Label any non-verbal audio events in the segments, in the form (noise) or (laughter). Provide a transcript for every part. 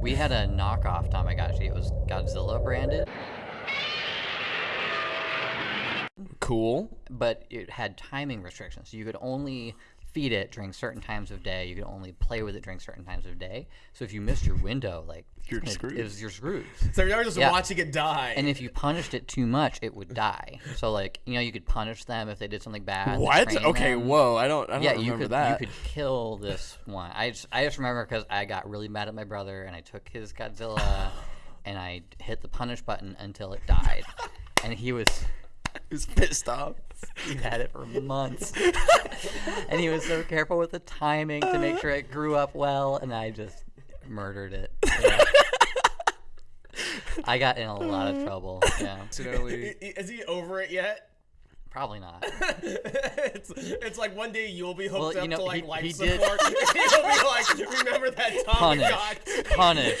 We had a knockoff Tamagotchi. It was Godzilla branded, Cool. but it had timing restrictions. You could only feed it during certain times of day. You could only play with it during certain times of day. So if you missed your window, like You're it- screwed. Was, you're screwed. So you're just Yeah. watching it die. And if you punished it too much, it would die. So like you know, you could punish them if they did something bad. What? Okay, them. whoa. I don't I don't Yeah, remember you could that. you could kill this one. I just I just remember because I got really mad at my brother and I took his Godzilla (sighs) and I hit the punish button until it died, and he was (laughs) He was pissed off. he had it for months, (laughs) and he was so careful with the timing to make sure it grew up well, and I just murdered it. (laughs) Yeah. I got in a lot of trouble. Yeah, Accidentally. I- i- Is he over it yet? Probably not. (laughs) it's, it's like one day you'll be hooked Well, you up know, to like he- life he support. (laughs) (laughs) and He'll be like, remember that time we Punish, punish,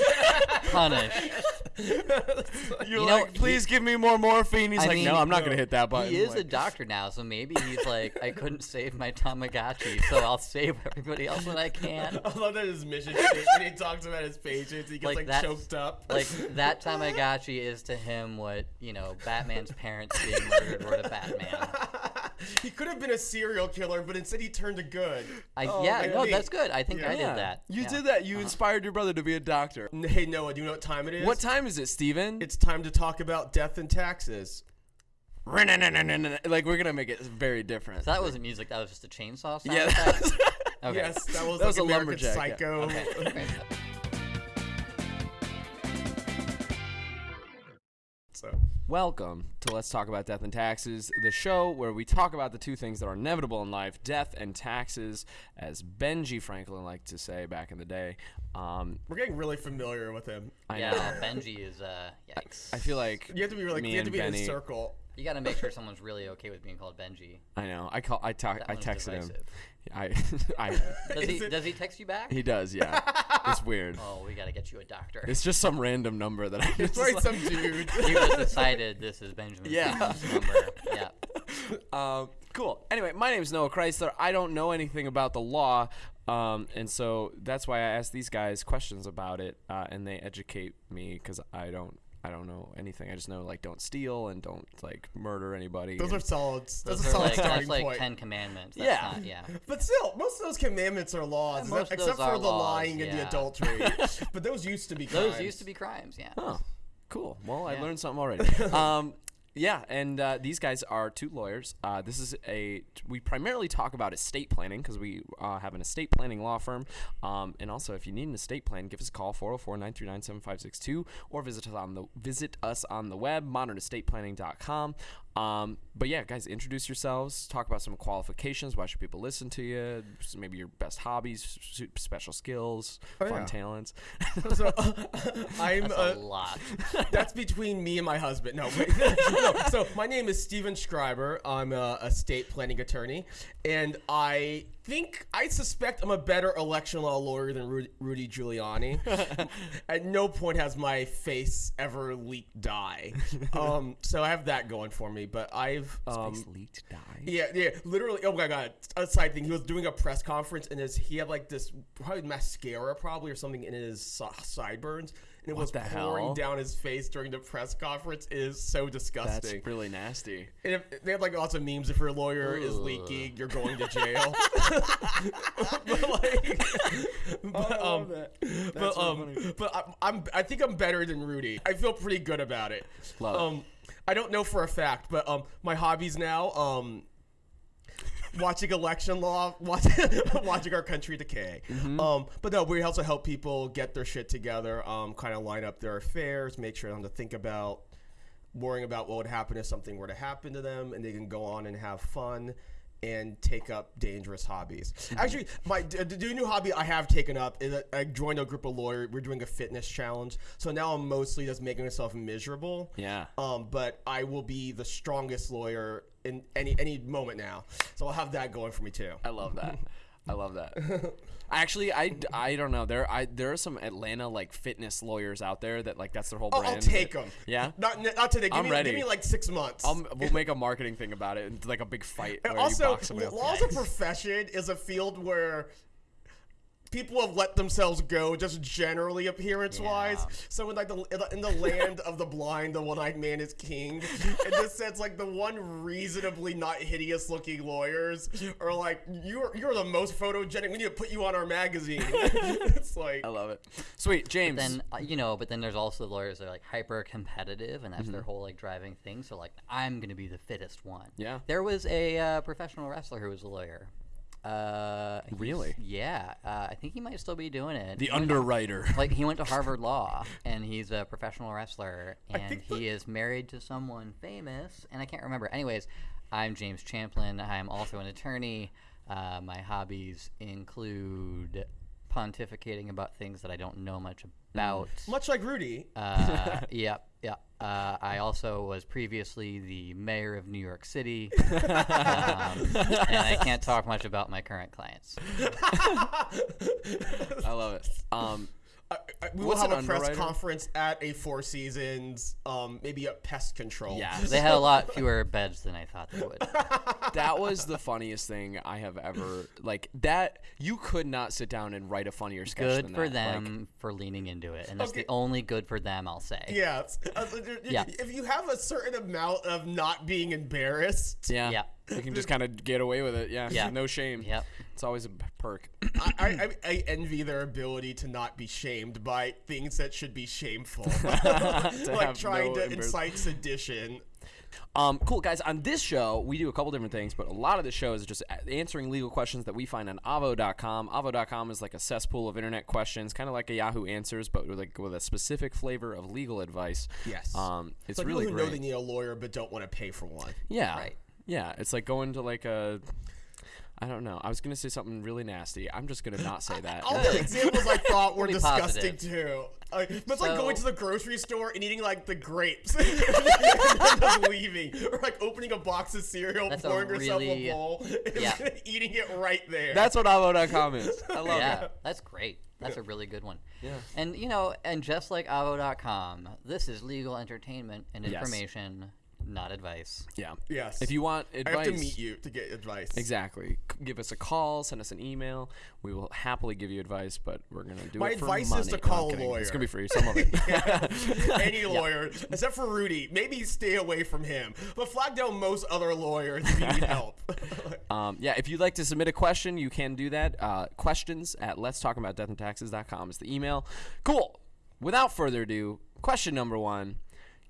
punish. You're You know, like, please give me more morphine. He's I like, mean, no, I'm not gonna hit that button. He is Like, a doctor now, so maybe he's like, I couldn't save my Tamagotchi, so I'll save everybody else when I can. I love that his mission statement. He talks about his patients. He gets Like like, that's- choked up. Like that Tamagotchi is to him what you know Batman's parents being murdered were to Batman. He could have been a serial killer, but instead he turned to good. I, Oh, yeah, no, that's good. I think I did that. You yeah. did that. You inspired your brother to be a doctor. Hey Noah, do you know what time it is? What time is it, Steven? It's time to talk about death and taxes. like we're gonna make it very different. So that wasn't music. That was just a chainsaw sound yeah. effect? that was- (laughs) Okay. Yes, that was That like was a American lumberjack, yeah. Psycho. Okay. (laughs) So Welcome to Let's Talk About Death and Taxes, the show where we talk about the two things that are inevitable in life death and taxes, as Benji Franklin liked to say back in the day. Um, we're getting really familiar with him. I yeah, know. Benji is uh, yikes. I feel like You have to be really. Me You have to and be in Benny- a circle. You got to make sure someone's really okay with being called Benji. I know. I call. I talk. That I texted him. I. (laughs) I. (laughs) Does he does he text you back? he does. Yeah. It's weird. (laughs) Oh, we got to get you a doctor. It's just some random number that I. It's just like- some dude. you just decided this is Benjamin's Yeah. number. Yeah. Um, cool. Anyway, my name is Noah Chrysler. I don't know anything about the law, um, and so that's why I ask these guys questions about it, uh, and they educate me because I don't. I don't know anything. I just know like don't steal and don't like murder anybody. Those are solid. That's Those a are solid like, starting that's like point. Ten Commandments. That's Yeah. Not, yeah. (laughs) But still, most of those commandments are laws, Yeah, most except those for the laws, lying and the adultery. (laughs) but those used to be. Crimes. those used to be crimes. Yeah. Oh, cool. Well, I learned something already. (laughs) um, yeah, and uh, these guys are two lawyers. Uh, this is a we primarily talk about estate planning because we uh, have an estate planning law firm. Um, and also, if you need an estate plan, give us a call 404-939-7562 or visit us on the visit us on the web modernestateplanning.com. Um, but yeah, guys, introduce yourselves. Talk about some qualifications. Why should people listen to you? Maybe your best hobbies, special skills, Oh, fun yeah. talents. (laughs) So, (laughs) I'm. That's uh, a lot. (laughs) that's between me and my husband. No, wait. no. So my name is Steven Schreiber. I'm a estate planning attorney, and I think I suspect I'm a better election law lawyer than Rudy, Rudy Giuliani. (laughs) At no point has my face ever leaked dye. (laughs) Um, so I have that going for me. But I've um, Space leaked die. yeah, yeah, literally. Oh my god! A side thing. He was doing a press conference, and his he had like this probably mascara, probably or something in his sideburns, and it was the pouring hell? down his face during the press conference. It is so disgusting. That's really nasty. And if, they have like lots of memes. If your lawyer is leaking, you're going to (laughs) jail. but like, (laughs) but, um, but um, but I'm, I'm I think I'm better than Rudy. I feel pretty good about it. Love it. um, I don't know for a fact, but um, my hobbies now um. Watching election law, (laughs) watching, watching our country decay. Mm-hmm. Um, but no, we also help people get their shit together, um, kind of line up their affairs, make sure them to think about worrying about what would happen if something were to happen to them, and they can go on and have fun and take up dangerous hobbies. Mm-hmm. Actually, my the, the new hobby I have taken up is that I joined a group of lawyers. We're doing a fitness challenge, so now I'm mostly just making myself miserable. Yeah. Um, but I will be the strongest lawyer in any any moment now, so I'll have that going for me too. I love that. (laughs) I love that. Actually, I, I don't know. There I there are some Atlanta like fitness lawyers out there that like that's their whole oh, I'll, brand. I'll take them. Yeah? Not not today. Give I'm me ready. give me like six months. I'll, we'll make a marketing thing about it and like a big fight. And also, law as a profession is a field where people have let themselves go just generally appearance wise. Yeah. So in like the in the- land of the blind, the one-eyed man is king. In this sense, like the one reasonably not hideous-looking lawyers are like you're you're the most photogenic. We need to put you on our magazine. (laughs) it's like I love it. Sweet, James. But then uh, you know, but then there's also lawyers that are like hyper competitive, and that's their whole like driving thing. So like, I'm gonna be the fittest one. Yeah. There was a uh, professional wrestler who was a lawyer. Uh, Really? Yeah. Uh, I think he might still be doing it. the He underwriter. (laughs) like he went to Harvard Law and he's a professional wrestler and he is married to someone famous and I can't remember. Anyways, I'm James Champlin. I'm also an attorney. Uh, my hobbies include pontificating about things that I don't know much about. much like Rudy. Uh, (laughs) yep, yep. Uh, I also was previously the mayor of New York City, (laughs) um, and I can't talk much about my current clients. (laughs) I love it. Um, I, I, we will What's have a press conference at a Four Seasons, um, maybe a pest control. yeah, (laughs) They had a lot fewer beds than I thought they would. (laughs) that was the funniest thing I have ever like. That you could not sit down and write a funnier sketch. good than for that. Like, them for leaning into it, and that's Okay. the only good for them I'll say. Yes. Uh, Yeah. If you have a certain amount of not being embarrassed, yeah, Yeah. You can just (laughs) kind of get away with it. Yeah, Yeah. no shame. Yep. it's always a perk. I, I, I- I envy their ability to not be shamed by things that should be shameful, (laughs) (laughs) like trying no to embarrass- incite sedition. Um, cool guys. On this show, we do a couple different things, but a lot of the show is just answering legal questions that we find on Avvo.com. Avvo.com is like a cesspool of internet questions, kind of like a Yahoo Answers, but with like with a specific flavor of legal advice. Yes. Um, it's Like really people who great. know they need a lawyer but don't want to pay for one. Yeah. Right. Yeah. It's like going to like a. I don't know. I was gonna say something really nasty. I'm just gonna not say that. All the examples I thought were (laughs) Be disgusting positive. too. Like, but it's like going to the grocery store and eating like the grapes (laughs) and then just leaving, or like opening a box of cereal, That's a pouring yourself really- a bowl, (laughs) and yeah. eating it right there. That's what Avvo.com is. I love yeah, it. that's great. That's a really good one. Yeah. And you know, and just like Avvo.com, this is legal entertainment and Yes. Information, not advice. Yeah. yes. If you want advice, I advice, have to meet you to get advice. Exactly. Give us a call, send us an email. We will happily give you advice, but we're gonna do My it for advice money. is to No, call a kidding. It's gonna be free. Some of it. (laughs) (laughs) Any lawyer, except for Rudy, maybe stay away from him. But flag down most other lawyers if you need (laughs) help. Um, yeah, if you'd like to submit a question, you can do that. Uh, questions at let's talk about deathandtaxes.com is the email. Cool. Without further ado, question number one.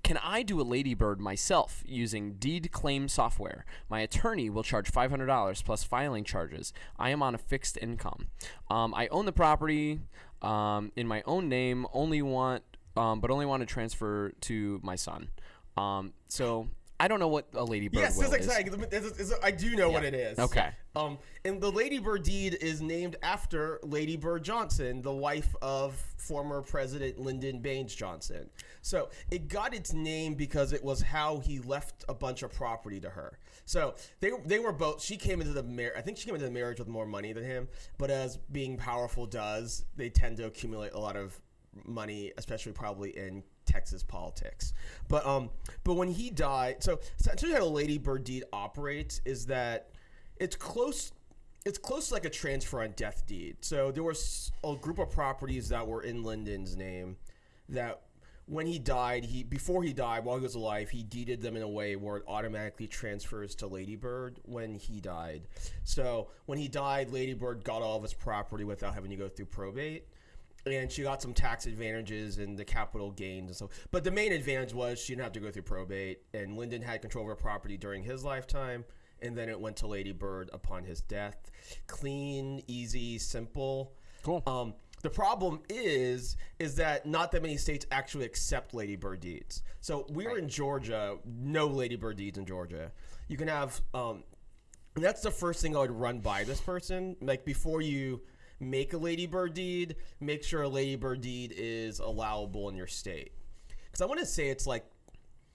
Can I do a ladybird myself using deed claim software? My attorney will charge $500 plus filing charges. I am on a fixed income. Um, I own the property um, in my own name, only want, um, but only want to transfer to my son. Um, so I don't know what a ladybird yes, will exactly. is- this is- I do know what it is. Okay. Um, and the Lady Bird deed is named after Lady Bird Johnson, the wife of former President Lyndon Baines Johnson. So it got its name because it was how he left a bunch of property to her. So they they were both. She came into the marriage. I think she came into the marriage with more money than him. But as being powerful does, they tend to accumulate a lot of money, especially probably in Texas politics. But um, but when he died, so essentially how Lady Bird deed operates is that it's close. It's close to like a transfer on death deed. So there was a group of properties that were in Lyndon's name that when he died, he before he died, while he was alive, he deeded them in a way where it automatically transfers to Ladybird when he died. So when he died, Ladybird got all of his property without having to go through probate. And she got some tax advantages and the capital gains and so But the main advantage was she didn't have to go through probate. And Lyndon had control of her property during his lifetime. And then it went to Ladybird upon his death. Clean, easy, simple. Cool. Um, the problem is, is that not that many states actually accept ladybird deeds. So we're in Georgia, no ladybird deeds in Georgia. You can have, um, that's the first thing I would run by this person. Like before you make a ladybird deed, make sure a ladybird deed is allowable in your state. Because I want to say it's like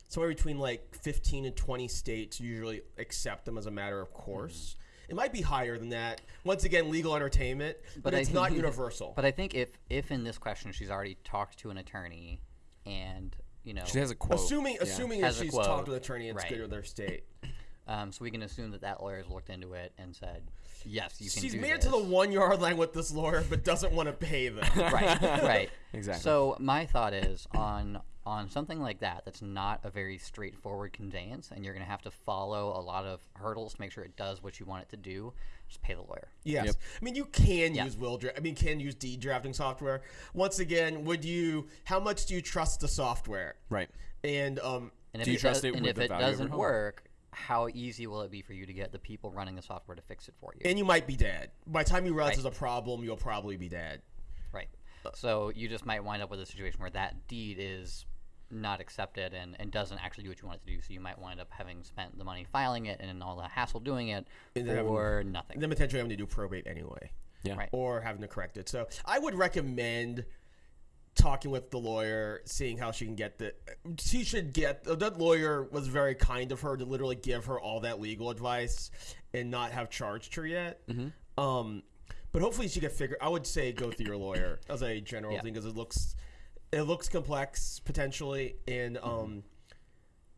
somewhere between like 15 and 20 states usually accept them as a matter of course. Mm-hmm. It might be higher than that. Once again, legal entertainment, but, I it's not universal. But I think if if in this question she's already talked to an attorney, and you know, She has a quote. assuming Yeah. assuming that Has a she's quote. talked to an attorney and it's Right. good with their state. Um, so we can assume that that lawyer has looked into it and said, yes, you can She's do made it this. to the one yard line with this lawyer, but doesn't want to pay them. (laughs) right, right. (laughs) Exactly. So my thought is on on something like that that's not a very straightforward conveyance, and you're going to have to follow a lot of hurdles to make sure it does what you want it to do. Just pay the lawyer. Yes. Yep. I mean, you can Yeah. use will. Dra- I mean, can use deed drafting software. Once again, would you? How much do you trust the software? Right. And um, And if Do you it trust does- it and with if the it value of your doesn't home? work, how easy will it be for you to get the people running the software to fix it for you? and you might be dead by the time you realize Right. there's a problem. You'll probably be dead. Right. So you just might wind up with a situation where that deed is not accepted and, and doesn't actually do what you want it to do. So you might wind up having spent the money filing it and all the hassle doing it And then having- for nothing. Then potentially having to do probate anyway. Yeah. Right. or having to correct it. So I would recommend talking with the lawyer, seeing how she can get the. She should get that lawyer was very kind of her to literally give her all that legal advice and not have charged her yet. Um, but hopefully she can figure. I would say go through your lawyer as a general Yeah. thing because it looks it looks complex potentially and um.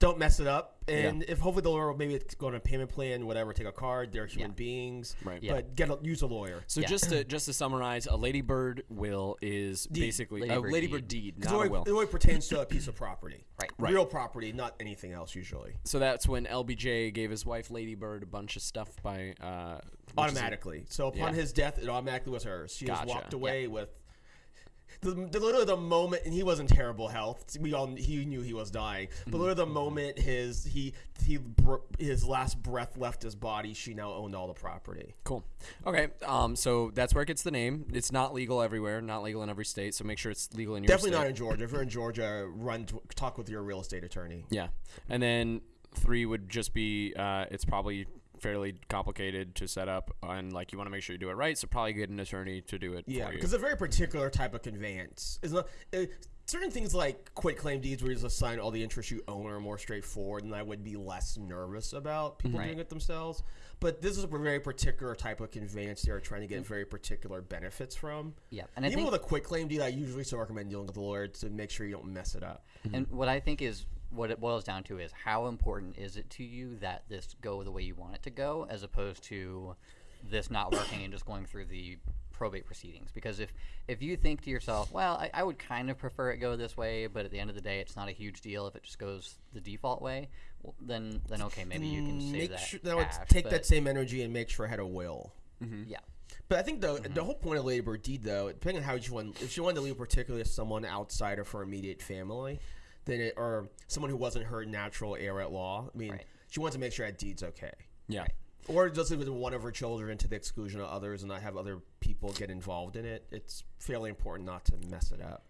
Don't mess it up, and if hopefully the lawyer will maybe go on a payment plan, whatever, take a card. They're human Yeah. beings, Right. Yeah. But get a, use a lawyer. So Yeah. just to just to summarize, a ladybird will is basically a Ladybird ladybird deed, Because not it a will. only, it only pertains to a piece of property. (coughs) Right. Right. Real property, not anything else usually. So that's when LBJ gave his wife Ladybird a bunch of stuff by uh, which a- Automatically. So upon Yeah. his death, it automatically was hers. She Gotcha. just walked away with the, the literally the moment, and he was in terrible health. We all he knew he was dying. Mm-hmm. But literally the moment his he he his last breath left his body, she now owned all the property. Cool. Okay. Um. So that's where it gets the name. It's not legal everywhere. Not legal in every state. So make sure it's legal in your Definitely state. not in Georgia. If you're in Georgia, run to, talk with your real estate attorney. Yeah. And then three would just be uh, it's probably fairly complicated to set up and like you want to make sure you do it right. So probably get an attorney to do it Yeah, for you. because a very particular type of conveyance is not. Uh, certain things like quit claim deeds, where you just assign all the interest you own, are more straightforward, and I would be less nervous about people Right. doing it themselves. But this is a very particular type of conveyance they are trying to get very particular benefits from. Yeah, and I Even think with a quit claim deed, I usually still recommend dealing with the lawyer to make sure you don't mess it up. And what I think is what it boils down to is how important is it to you that this go the way you want it to go, as opposed to this not working and just going through the probate proceedings. Because if if you think to yourself, well, I, I would kind of prefer it go this way, but at the end of the day, it's not a huge deal if it just goes the default way. Well, then then okay, maybe you can save Make that. sure, now it's cash, take that same energy and make sure I had a will. Mm-hmm. Yeah. But I think the mm-hmm. the whole point of Lady Bird deed, though, depending on how you want, if she wanted to leave particularly to someone outside of her immediate family, then it, or someone who wasn't her natural heir at law. I mean, Right. she wants to make sure that deed's okay, yeah. or just it one of her children to the exclusion of others, and not have other people get involved in it. It's fairly important not to mess it up.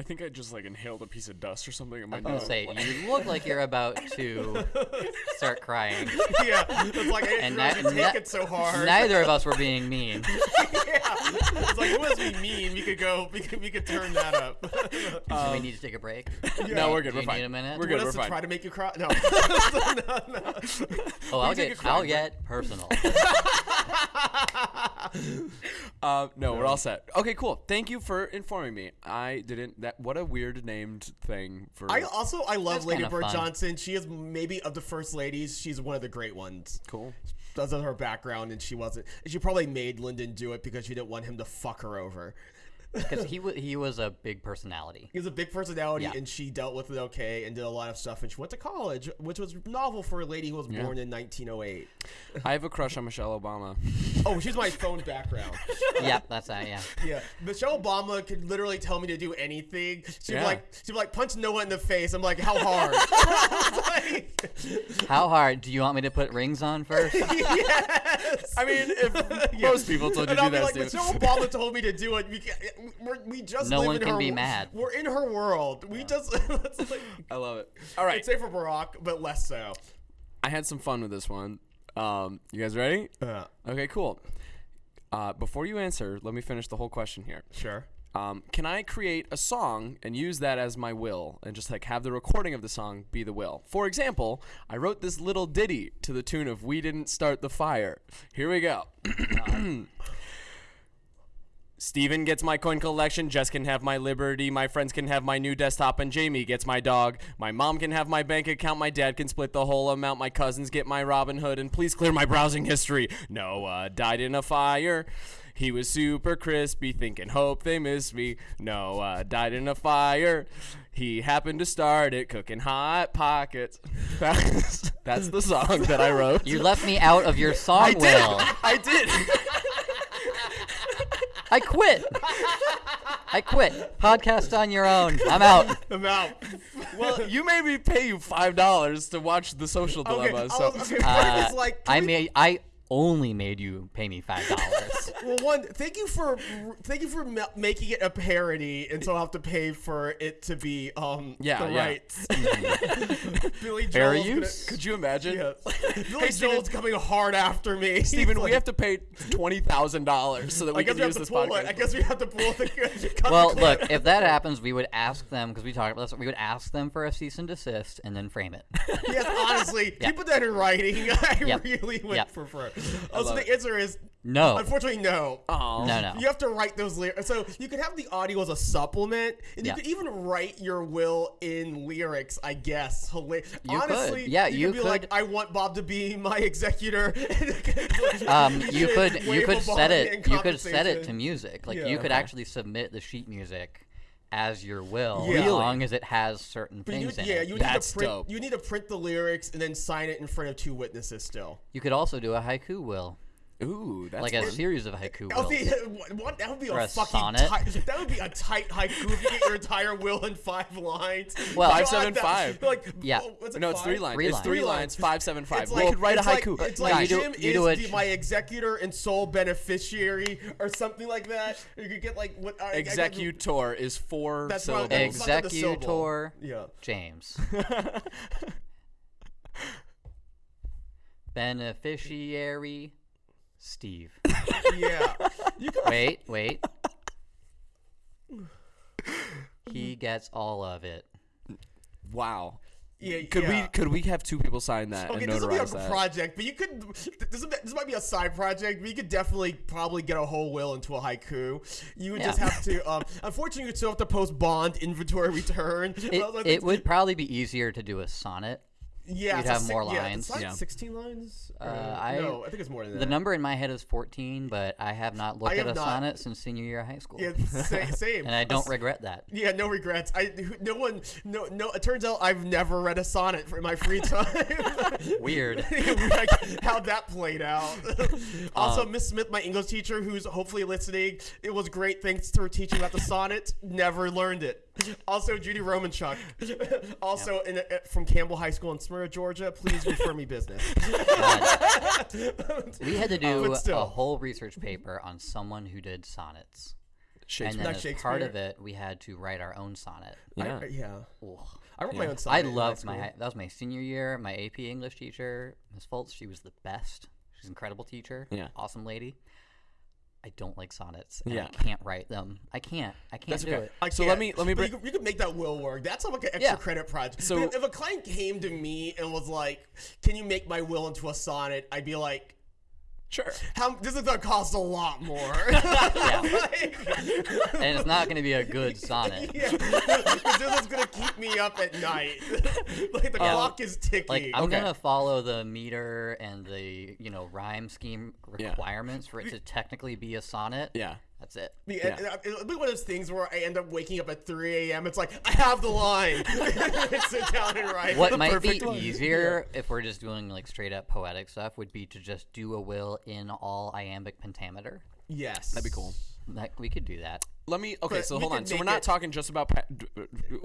I think I just like inhaled a piece of dust or something in my I was gonna oh, say you look like you're about (laughs) to (laughs) start crying. yeah, it's like I didn't And that- take that- it so hard. Neither of us were (laughs) being mean. yeah, it's like it was we mean. We could go. We could we could turn that up. Do we need to take a break? No, we're good. Do We're you fine. need a minute? We're good. We're to fine. try to make you cry? No. no, no. Oh, I'll get I'll but- get personal. (laughs) Uh, no, we're all set. Okay, cool. Thank you for informing me. I didn't. That what a weird named thing for. I also I love That's Lady kinda Bird fun. Johnson. She is maybe of the first ladies. She's one of the great ones. cool. Doesn't her background, and she wasn't. She probably made Lyndon do it because she didn't want him to fuck her over. Because (laughs) he wa he was a big personality. He was a big personality, Yeah. and she dealt with it okay and did a lot of stuff. And she went to college, which was novel for a lady who was born in 1908. (laughs) I have a crush on Michelle Obama. Oh, she's my phone background. (laughs) yep, that's that. Yeah. Yeah, Michelle Obama could literally tell me to do anything. She'd Yeah. be like, she'd be like, punch Noah in the face. I'm like, how hard? Like- How hard do you want me to put rings on first? Yes. I mean, if (laughs) Yeah. most people told you to do that, like, Stu. Michelle Obama told me to do it. We, ca- we're, just No live one in can her, be mad. We're in her world. We just (laughs) it's like, I love it. All right, I'd say for Barack, but less so. I had some fun with this one. Um, you guys ready? Uh, Okay, cool. Uh, before you answer, let me finish the whole question here. sure. Um, can I create a song and use that as my will and just like have the recording of the song be the will? For example, I wrote this little ditty to the tune of We Didn't Start the Fire. Here we go. (coughs) Steven gets my coin collection, Jess can have my liberty, my friends can have my new desktop, and Jamie gets my dog. My mom can have my bank account, my dad can split the whole amount, my cousins get my Robinhood, and please clear my browsing history. Noah died in a fire. He was super crispy, thinking, hope they miss me. Noah died in a fire. He happened to start it, cooking hot pockets. That's, (laughs) that's the song that I wrote. You left me out of your song, I did. Will. I did. I quit. I quit. Podcast on your own. I'm out. I'm out. well, you made me pay you five dollars to watch the social Okay, dilemma. I So okay, Uh, like, I we- made. I only made you pay me five dollars. (laughs) Well, one, thank you for thank you for ma- making it a parody, and so I'll have to pay for it to be um Yeah, the yeah. rights. (laughs) (laughs) Billy Fair Joel's gonna- use? could you imagine? Yes. Billy Steven- Joel's coming hard after me. Steven, He's we have to pay twenty thousand dollars so that I we guess can we have use to this pull podcast. it. I guess we have to pull the. cut well, the look, if that happens, we would ask them because we talked about this. We would ask them for a cease and desist and then frame it. yes, honestly, Yeah. you put that in writing. I Yep. really went Yep. for (laughs) Also, love the answer is No. Unfortunately, no. Aw. No, no. You have to write those lyrics. So you could have the audio as a supplement, and Yeah. you could even write your will in lyrics. I guess. Hila- You could. Honestly, Yeah, you, you could be like, "I want Bob to be my executor." (laughs) Um, you could (laughs) you could set it you could set it to music. Like Yeah. you could Okay. actually submit the sheet music as your will, Yeah. as long as it has certain But you, things in yeah, it. you need That's to print. dope. You need to print the lyrics and then sign it in front of two witnesses. Still. You could also do a haiku will, Ooh, that's like a fun. series of haiku That would wills. be (laughs) what? That would be Or a, a fucking sonnet. tight. That would be a tight haiku if you get your entire will in five lines. (laughs) Well- God, Five, seven, that- five. Like Yeah. oh, what's it, no, it's three lines. Three it's lines. three Three lines. lines. Five, seven, five. It's we like, could write a it's like- haiku. it's Yeah, like you do- Jim you is do a- the, my executor and sole beneficiary, or something like that. You could get like what I- I- I- Executor is four That's what- syllables. that's not the syllable. Executor Yeah. James. (laughs) Beneficiary Steve. Yeah. (laughs) You could. Wait, wait. He gets all of it. wow. Yeah. Could yeah. we could we have two people sign that Okay, and this will be a notarize that? project, but you could. This, will this might be a side project, but you could definitely probably get a whole will into a haiku. You would just have to. Um, (laughs) unfortunately, you'd still have to post bond inventory return. (laughs) It, it would probably be easier to do a sonnet. Yeah, you'd have si- more yeah, lines. it's like Yeah. Sixteen lines. Uh, I- no, I think it's more than that. The number in my head is 14, but I have not looked I at a not. sonnet since senior year of high school. Yeah, sa- (laughs) same. and I don't regret that. Yeah, no regrets. I no one no no. It turns out I've never read a sonnet for in my free time. (laughs) Weird. (laughs) like, how that played out. also, Um, Miss Smith, my English teacher, who's hopefully listening, it was great. Thanks to her teaching about the sonnet. Never learned it. Also, Judy Romanchuk, (laughs) also in, uh, from Campbell High School in Smyrna, Georgia. Please refer me business. We had to do but a whole research paper on someone who did sonnets. And then as part of it, we had to write our own sonnet. yeah. I, yeah. Ugh. I wrote Yeah. my own sonnet. in high loved my that was my senior year. My AP English teacher, Miss Foltz, she was the best. She's an incredible teacher. Yeah. Awesome lady. I don't like sonnets. And Yeah. I can't write them. I can't. I can't That's do okay. it. I So let can't. me- let me bring- You could, you could make that will work. That's like an extra Yeah. credit project. So- So if, if a client came to me and was like, "Can you make my will into a sonnet?" I'd be like, Sure. "How? This is gonna cost a lot more." (laughs) Like- (laughs) And it's not going to be a good sonnet. yeah, this is gonna keep me up at night. (laughs) like the Yeah. clock is ticking. Like I'm Okay. gonna follow the meter and the you know rhyme scheme Yeah. requirements for it to technically be a sonnet. Yeah. That's it. The- Yeah. and, It'll be one of those things where I end up waking up at 3 a.m. It's like I have the line. (laughs) Sit down and write. What the might be line. easier if we're just doing like straight up poetic stuff would be to just do a will in all iambic pentameter. Yes, That'd be cool. Like we could do that. Let me. Okay, But so hold on. So we're not it- talking just about. Pa-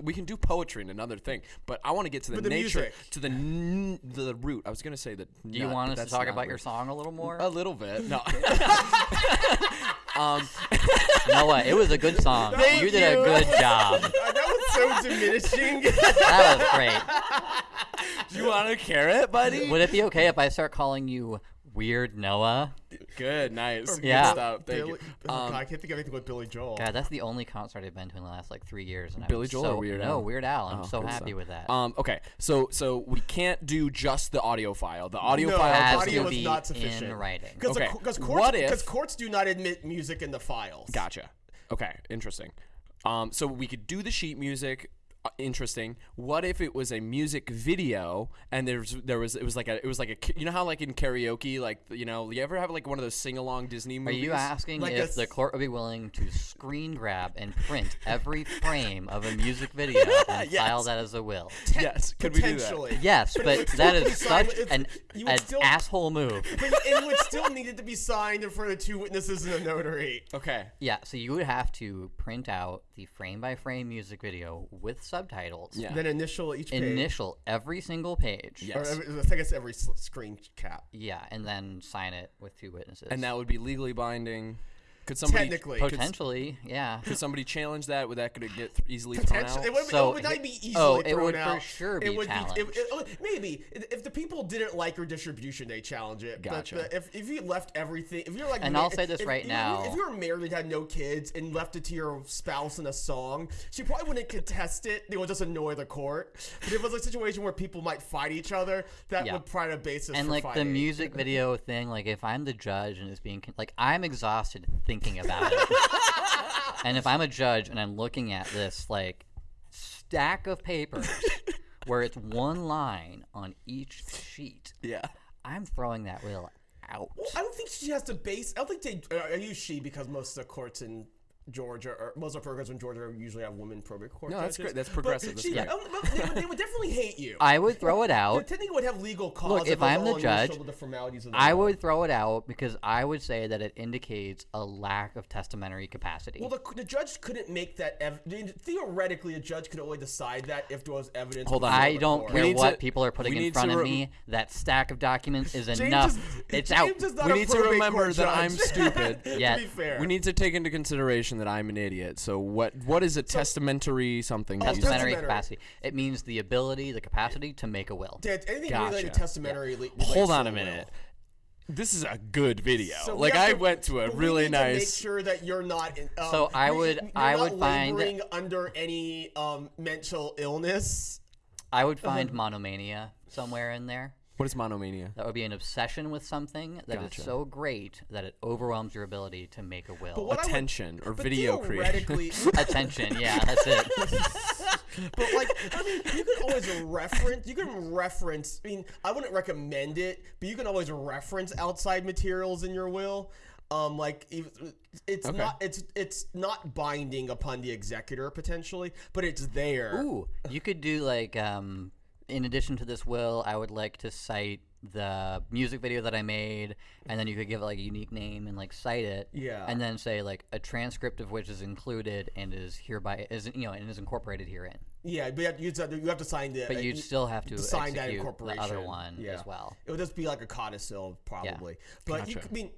we can do poetry and another thing, but I want to get to the, the nature, music. to the n- the root. I was gonna say that. Do you want us to talk about your song a little more? A little bit. No. (laughs) um. (laughs) Noah, it was a good song. Thank you did a good job. (laughs) That was so diminishing. That was great. Do you want a carrot, buddy? Would it be okay if I start calling you Weird Noah. Good, nice. Good Yeah. stuff. Thank Billy, you. (laughs) Um, God, I can't think of anything with Billy Joel. God, that's the only concert I've been to in the last like three years. And Billy I'm Joel so, or Weird no, Weird Al. I'm Oh, so happy stuff. with that. Um, okay, so so we can't do just the audio file. The audio no, file has audio to is be not sufficient. in writing. Because Okay, courts, what if- because courts do not admit music in the files. Gotcha. Okay, interesting. Um, so we could do the sheet music. Interesting. What if it was a music video and there's there was it was like a it was like a you know how like in karaoke like you know you ever have like one of those sing along Disney movies? Are movies? you asking Like a if the court would be willing to screen grab and print every frame of a music video (laughs) and Yes. file that as a will? Yes. Could we do that? Potentially. Yes, it but that is that still be is signed- such an, an still- asshole move. (laughs) But it would still needed to be signed in front of two witnesses and a notary. Okay. Yeah, so you would have to print out the frame by frame music video with subtitles. Yeah. Then initial each page. Initial every single page. Yeah. Or Yes. every, I think it's every s- screen cap. Yeah, and then sign it with two witnesses. And that would be legally binding. Could somebody Technically. could, potentially, yeah. could somebody challenge that? Would that could it get th- easily thrown out? it would, So it would not be easily oh, it thrown would for sure be it would challenged. Be, it, it- maybe if the people didn't like your distribution, they challenge it. But Gotcha. the- if, if you left everything, if you're like, And ma- I'll say this if- right if, now. if you were married, and had no kids, and left it to your spouse in a song, she probably wouldn't contest it. They would just annoy the court. But if it was a situation where people might fight each other, that Yeah. would provide a basis. and for like the music video thing like if i'm the judge and it's being con- like i'm exhausted thinking about it and if i'm a judge and i'm looking at this like stack of papers where it's one line on each sheet yeah. i'm throwing that will out Well, I don't think she has to base. I don't think they. I use she because most of the courts in Georgia, or most of the programs in Georgia, usually have women probate court. No, that's judges. great. That's But progressive. That's she- great. oh, but they, would- they would definitely hate you. i would throw it They out technically would have legal cause. if I'm the judge, the formalities of the i law. would throw it out because i would say that it indicates a lack of testamentary capacity Well, the, the judge couldn't make that. Ev- theoretically, a judge could only decide that if there was evidence. Hold on. I don't court. Care what to- people are putting in front of re- me. That stack of documents is James enough. is- it's James out. is not We a need to remember that I'm (laughs) stupid. Yeah. to be fair, We need to take into consideration that I'm an idiot. So what what is a testamentary something? that you said? testamentary Testamentary. capacity. It means the ability, the capacity to make a will. Dad, anything Gotcha. related to testamentary. le- relates Hold on the a will. minute. This is a good video. So like have I to- went to a we really need to make sure that you're not. In, um, So I (laughs) would- you're I not would find- under any um, mental illness. I would find monomania somewhere in there. What is monomania? That would be an obsession with something that is Gotcha. so great that it overwhelms your ability to make a will. But what I would- Attention or But video creation. theoretically, (laughs) Attention, yeah, that's it. (laughs) but like I mean, you can always reference. You can reference. I mean, I wouldn't recommend it, but you can always reference outside materials in your will. Um, like if- it's Okay. not it's it's not binding upon the executor potentially, but it's there. Ooh, you could do like, um, in addition to this will, I would like to cite the music video that I made, and then you could give it like a unique name and like cite it. Yeah. And then say like a transcript of which is included and is hereby is you know and is incorporated herein. Yeah, but you have, you have to, you have to sign the. But uh, you'd you- still have to sign that execute the incorporation. other one yeah. as well. It would just be like a codicil, probably. Yeah. But you Gotcha. could, I mean,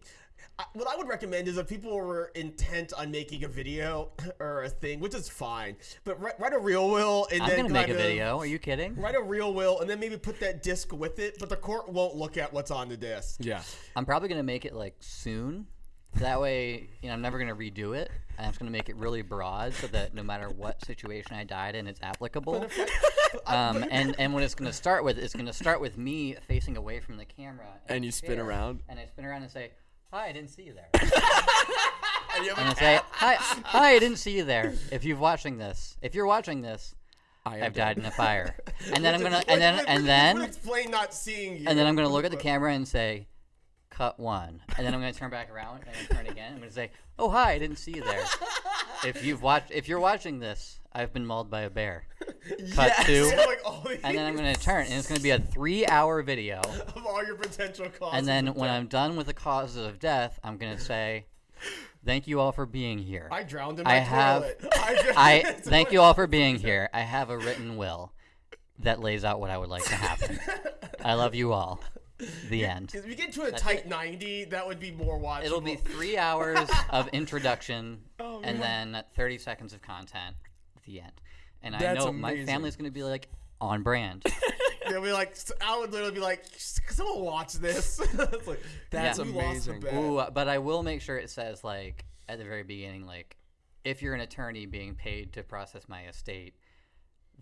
what I would recommend is if people were intent on making a video (clears throat) or a thing, which is fine, but write, write a real will and I'm then gonna make a kind of- video. Are you kidding? Write a real will and then maybe put that disc with it, but the court won't look at what's on the disc. Yeah. I'm probably gonna make it like soon. That way, you know, I'm never gonna redo it. I'm just gonna make it really broad so that no matter what situation I died in, it's applicable. (laughs) Um, and and what it's gonna start with it's gonna start with me facing away from the camera. in And you spin around? And I spin around and say, "Hi, I didn't see you there." (laughs) You and a I say, "Hi, hi, I didn't see you there." If you're watching this, if you're watching this, I I've dead. died in a fire. (laughs) And then I'm gonna, and then and then explain not seeing you. and then I'm gonna look at the camera and say, "Cut one," and then I'm gonna turn back around and turn again. I'm gonna say, "Oh hi, I didn't see you there." (laughs) if you've watched, if you're watching this, I've been mauled by a bear. Cut Yes. two, (laughs) like and then I'm gonna turn, and it's gonna be a three-hour video. (laughs) of all your potential causes. And then when. I'm done with the causes of death, I'm gonna say, "Thank you all for being here." I drowned in I my have- toilet. (laughs) I, I thank you all for being here. I have a written will that lays out what I would like to happen. I love you all. The end. If we get to a tight 90, that would be more watchable. It'll be three hours of introduction Oh, and then 30 seconds of content the end. And I That's know my amazing. family's going to be like, on brand. (laughs) They'll be like, I would literally be like, someone watch this. (laughs) It's like, That's you lost the amazing. bet. Ooh, uh, but I will make sure it says like at the very beginning, like if you're an attorney being paid to process my estate,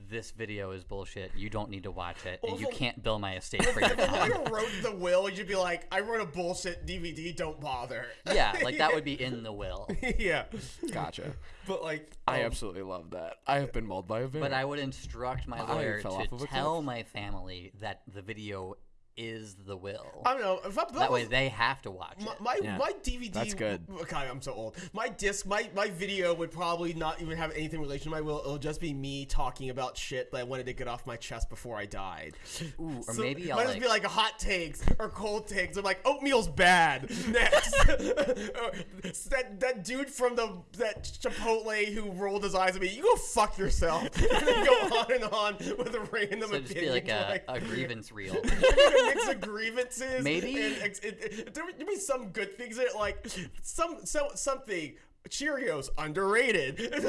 this video is bullshit. You don't need to watch it, and you Also- can't bill my (laughs) estate for your If the time. lawyer wrote the will, you'd be like, I wrote a bullshit DVD, don't bother. yeah, like that would be (laughs) in the will. yeah. Gotcha. But like, I um, absolutely love that. I have been mauled by a bear. But I would instruct my lawyer to tell cliff. my family that the video is the will. I don't know. If I, That way they have to watch My it. my, Yeah. my DVD. That's good. God, I'm so old. My disc, my my video would probably not even have anything relation to my will. It'll just be me talking about shit that I wanted to get off my chest before I died. Ooh, or So maybe I'll might like, just be like a hot takes or cold takes. I'm like oatmeal's bad. (laughs) Next, (laughs) that that dude from the that Chipotle who rolled his eyes at me. You go fuck yourself. (laughs) and then go on and on with a random so just be opinion. like a, a grievance reel. A mix of grievances. Maybe- and ex- it, it, there would be some good things in it, like some so something. Cheerios underrated. (laughs) Things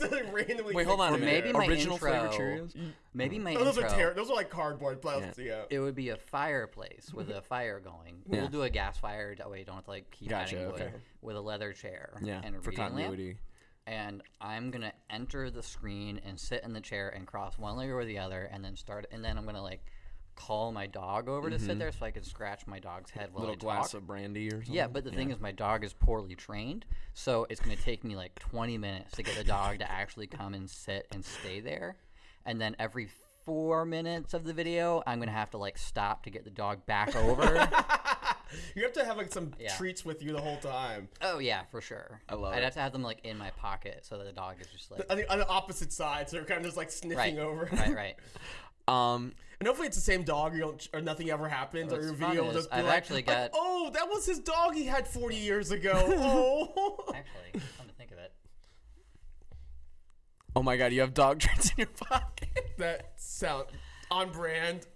that randomly Wait, hold on a fixed in minute. maybe my Original flavor intro- Cheerios? Mm. Maybe my Oh, those intro. are ter- those are like cardboard plastic. Yeah. it would be a fireplace with a (laughs) fire going. Yeah. We'll do a gas fire. That way you don't have to like keep Gotcha, adding wood. okay. With a leather chair Yeah, and a for reading lamp. continuity. And I'm gonna enter the screen and sit in the chair and cross one leg over the other, and then start. And then I'm gonna like call my dog over to sit there so I can scratch my dog's head while Mm-hmm. Little I glass talk. of brandy or something. Yeah, but the thing is, my dog is poorly trained, so it's going to take me like 20 minutes to get the dog to actually come and sit and stay there. And then every four minutes of the video, I'm going to have to like stop to get the dog back over. (laughs) You have to have like some Yeah. treats with you the whole time. oh, yeah, for sure. I love I'd it. have to have them like in my pocket so that the dog is just like. On the, on the opposite side, so they're kind of just like sniffing Right, over. right, right. (laughs) Um, And hopefully it's the same dog, you don't, or nothing ever happens, or your video will just be I've like, actually like, got- oh, that was his dog he had 40 years ago. (laughs) oh. Actually, come to think of it. oh my god, you have dog (laughs) treats in your pocket. that sound on brand.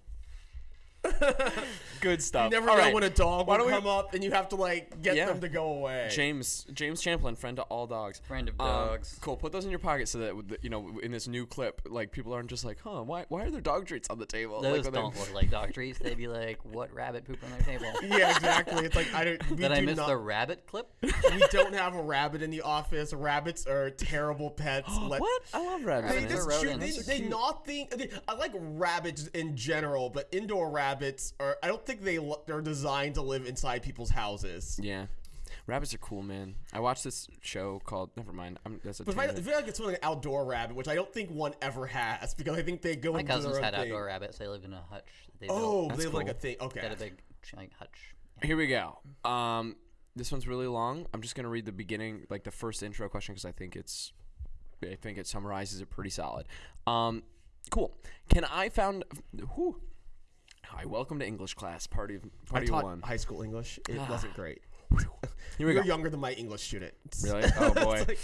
Good stuff. You never All know right. when a dog Why will don't we- come up and you have to like get Yeah. them to go away. James James Champlin, friend to all dogs. Friend of Um, dogs. cool. Put those in your pocket so that you know in this new clip, like people aren't just like, huh, why why are there dog treats on the table? Those like, don't look like dog treats. They'd be like, what rabbit poop on their table? (laughs) Yeah, exactly. It's like I don't. We Did I do miss not, the rabbit clip? (laughs) We don't have a rabbit in the office. Rabbits are terrible pets. (gasps) Let- what? I love rabbits. They Rabbits just are they, they not think. They, I like rabbits in general, but indoor rabbits are. I don't think they—they're designed to live inside people's houses. Yeah. Rabbits are cool, man. I watched this show called. Never mind. I'm, that's a But if I, I tangent. feel like it's something like an outdoor rabbit, which I don't think one ever has, because I think they go My into cousins their own had thing. outdoor rabbits. They lived in a hutch. They Oh, built. they have like a cool. thing. They Okay. had a big like hutch. Here we go. Um, this one's really long. I'm just gonna read the beginning, like the first intro question, because I think it's, I think it summarizes it pretty solid. Um, cool. Can I found? Who? Hi, welcome to English class. Party of I party taught one. high school English. It (sighs) wasn't great. (sighs) Here we You're go. younger than my English student. (laughs) Really? Oh boy. Like-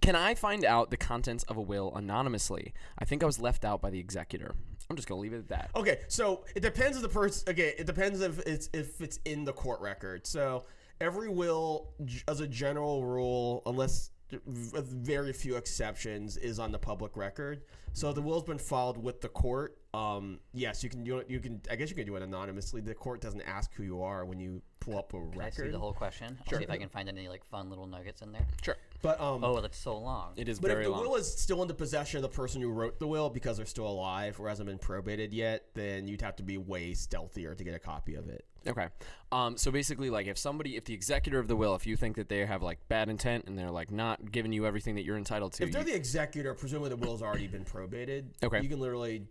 Can I find out the contents of a will anonymously? I think I was left out by the executor. I'm just gonna leave it at that. Okay, so it depends if the person. Okay, it depends if it's if it's in the court record. So every will, as a general rule, unless with very few exceptions, is on the public record. So the will's been filed with the court. Um, yes, you can do it. You can. I guess you can do it anonymously. The court doesn't ask who you are when you pull up a Can I see record. the whole question? I'll see if I can find any like fun little nuggets in there. Sure. but um, Oh, that's so long. It is But very if the long. will is still in the possession of the person who wrote the will because they're still alive or hasn't been probated yet, then you'd have to be way stealthier to get a copy of it. Okay. Um, so basically, like, if somebody, if the executor of the will, if you think that they have like bad intent and they're like not giving you everything that you're entitled to, If they're you- the executor, presumably the will's already been probated. Okay. You can literally,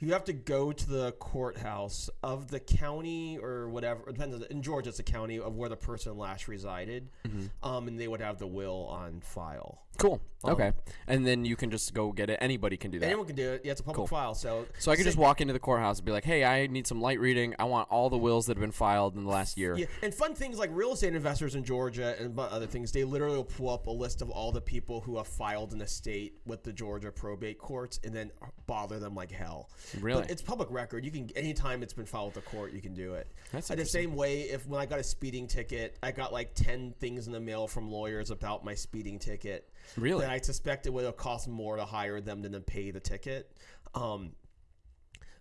you have to go to the courthouse of the county or whatever. It depends. on the- In Georgia, it's the county of where the person last resided, Mm-hmm. um, and they would have the will on file. cool. Okay. And then you can just go get it. Anybody can do that. Anyone can do it. Yeah, it's a public Cool. file. So, so I could just walk into the courthouse and be like, "Hey, I need some light reading. I want all the wills that have been filed in the last year." Yeah, and fun things like real estate investors in Georgia and other things, they literally will pull up a list of all the people who have filed an estate with the Georgia probate courts and then bother them like hell. Really? But it's public record. You can anytime it's been filed with the court, you can do it. That's the same way if when I got a speeding ticket, I got like ten things in the mail from lawyers about my speeding ticket. Really? That I suspect it would have cost more to hire them than to pay the ticket. Um,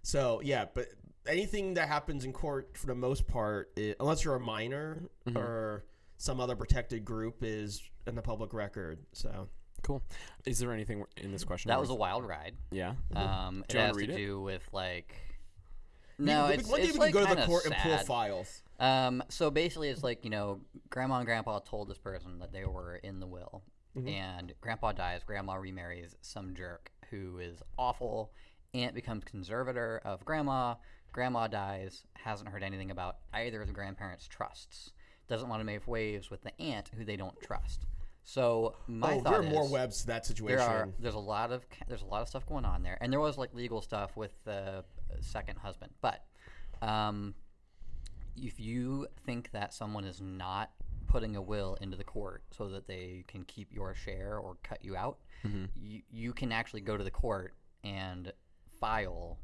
So yeah, but anything that happens in court for the most part, i unless you're a minor Mm-hmm. or some other protected group, is in the public record. So Cool. Is there anything in this question? That was a wild ride. yeah. Um, Do it you wanna has to read it? do with like. No, we- it's, one day it's we like can go to the kinda and pull sad. files. Um, so basically, it's like you know, grandma and grandpa told this person that they were in the will, Mm-hmm. and grandpa dies. Grandma remarries some jerk who is awful. Aunt becomes conservator of grandma. Grandma dies. Hasn't heard anything about either of the grandparents' trusts. Doesn't want to make waves with the aunt who they don't trust. So my oh, thought there are is more webs to that situation. there are there's a lot of there's a lot of stuff going on there, and there was like legal stuff with the second husband. But um, if you think that someone is not putting a will into the court so that they can keep your share or cut you out, you, you can actually go to the court and file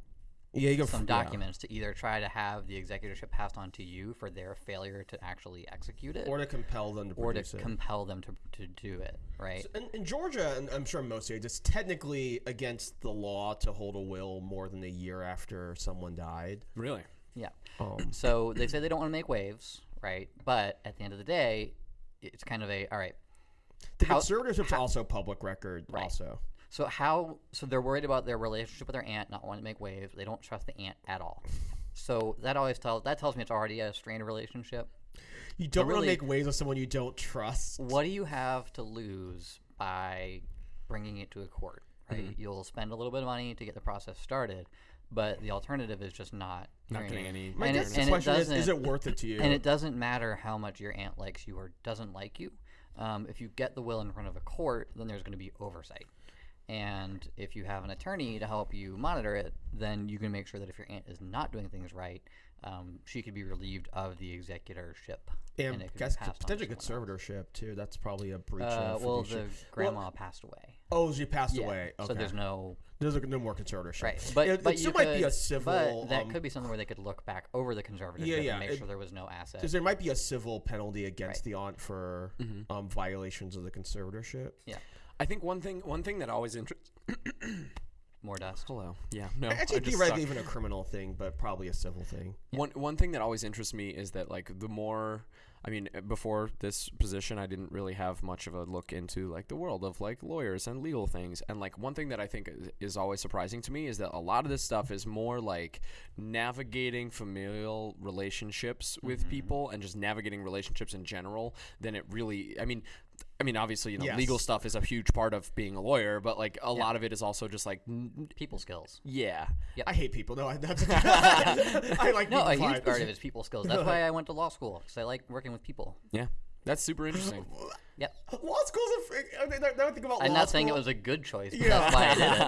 yeah, you can some f- yeah. documents to either try to have the executorship passed on to you for their failure to actually execute it, or to compel them to or to it. compel them to, to do it. Right? in, in Georgia, and I'm sure most states, it's technically against the law to hold a will more than a year after someone died. Really? Yeah. Um, (clears throat) So they say they don't want to make waves, right? But at the end of the day, it's kind of a all right. the How- conservatorship's also public record. Right. Also, So how? So they're worried about their relationship with their aunt, not wanting to make waves. They don't trust the aunt at all. So that always tells that tells me it's already a strained relationship. you don't want really- to make waves with someone you don't trust. What do you have to lose by bringing it to a court? Right? Mm-hmm. You'll spend a little bit of money to get the process started, but the alternative is just not Not getting any. My and it- and question is: Is it worth it to (clears throat) you? And it doesn't matter how much your aunt likes you or doesn't like you. Um, if you get the will in front of a court, then there's going to be oversight. And if you have an attorney to help you monitor it, then you can make sure that if your aunt is not doing things right, um, she could be relieved of the executorship. and could be guess passed on to potentially someone else. conservatorship too. That's probably a breach Uh, of. well, the grandma passed away. oh, she passed Yeah, away. Okay. So there's no there's no more conservatorship. right, but it, but it you still might be a civil. But that um, could be something where they could look back over the conservatorship Yeah, yeah, and make it- sure there was no asset. Because there might be a civil penalty against Right. the aunt for Mm-hmm. um, violations of the conservatorship. Yeah, I think one thing. One thing that always interests. (coughs) more dust. Hello. Yeah. No. Actually, I just theoretically, suck. even a criminal thing, but probably a civil thing. One one thing that always interests me is that like the more I mean uh, before this position I didn't really have much of a look into like the world of like lawyers and legal things and like one thing that I think is, is always surprising to me is that a lot of this stuff is more like navigating familial relationships with people and just navigating relationships in general than it really I mean I mean obviously you know Yes. legal stuff is a huge part of being a lawyer but like a lot of it is also just like People skills. yeah I hate people. No, I, that's (laughs) (laughs) I like No, people a huge part of it's people skills. That's why I went to law school because I like working with people. yeah that's super interesting (laughs) Yep. Law school's a. fr- I mean, now I think about I'm law not saying it was a good choice, but Yeah, that's why I did it.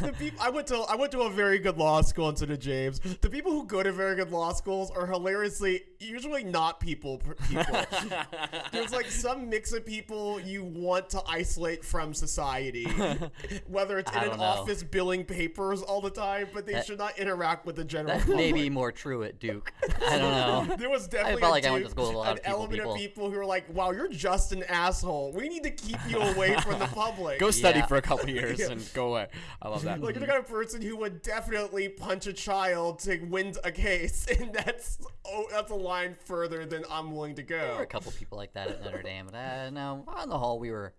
Law- the peop- I went to I went to a very good law school in St. James. The people who go to very good law schools are hilariously usually not people people. (laughs) There's like some mix of people you want to isolate from society, (laughs) whether it's in an know. office billing papers all the time, but they That- should not interact with the general. That may public. be more true at Duke. I don't know. (laughs) There was definitely felt a like I went to dude- school with a lot an of people element people. of people who are like, "Wow, you're just an asshole. We need to keep you away from the public." Go study Yeah. for a couple years Yeah. and go away. I love that. Like you're the kind of person who would definitely punch a child to win a case, and that's oh, that's a line further than I'm willing to go. There were go. a couple people like that at Notre Dame, but uh, no, on the whole, we were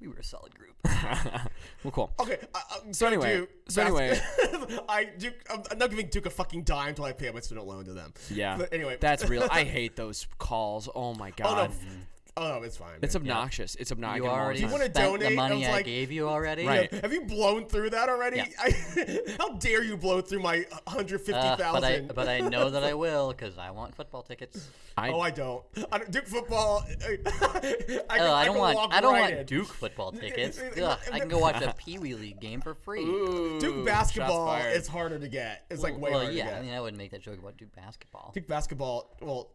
we were a solid group. (laughs) well, cool. Okay, I, I'm So anyway- do so anyway- (laughs) I Duke. I'm, I'm not giving Duke a fucking dime until I pay my student loan to them. Yeah. But anyway, That's real. I (laughs) hate those calls. Oh my Oh no, god. f- oh it's fine. It's man. obnoxious. It's obnoxious. You already You wanna spent the donate? I money I, like- gave you already. Right. Have you blown through that already? Yeah. I, (laughs) how dare you blow through my 150,000? Uh, but I but I (laughs) know that I will because I want football tickets. I, oh, I don't. I don't. Duke football. (laughs) I, can, Oh, I don't can want I don't right want in. Duke football tickets. Ugh, I can go watch a Pee Wee League game for free. Ooh, Duke basketball fired. is harder to get. It's like way well, harder yeah. to I mean, I wouldn't make that joke about Duke basketball. Duke basketball. Well,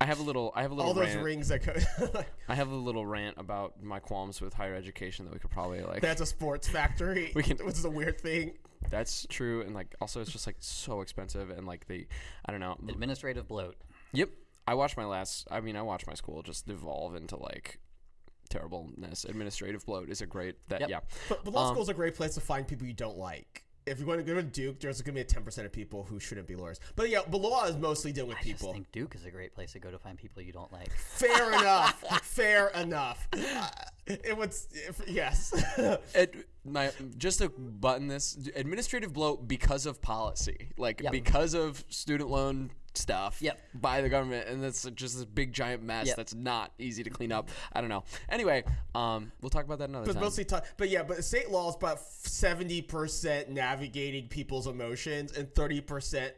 I have a little. I have a little all those rant. rings that go. (laughs) I have a little rant about my qualms with higher education that we could probably like. that's a sports factory. We can- (laughs) which is a weird thing. that's true, and like also it's just like so expensive, and like the, I don't know. Administrative bloat. Yep. I watched my last. I mean, I watched my school just devolve into like terribleness. Administrative bloat is a great. That Yep. yeah. But, but law Um, school is a great place to find people you don't like. If you're going to go to Duke, there's going to be a 10% of people who shouldn't be lawyers. But yeah, but law is mostly dealing with people. I just think Duke is a great place to go to find people you don't like. (laughs) Fair enough. Fair enough. Uh, it was if, yes. (laughs) Ad, my just to button this administrative blow because of policy, like Yep. because of student loan stuff Yep. by the government, and that's just this big giant mess Yep. that's not easy to clean up. I don't know. Anyway, um, we'll talk about that another But time. mostly, ta- but yeah, but state law is about seventy percent navigating people's emotions and thirty percent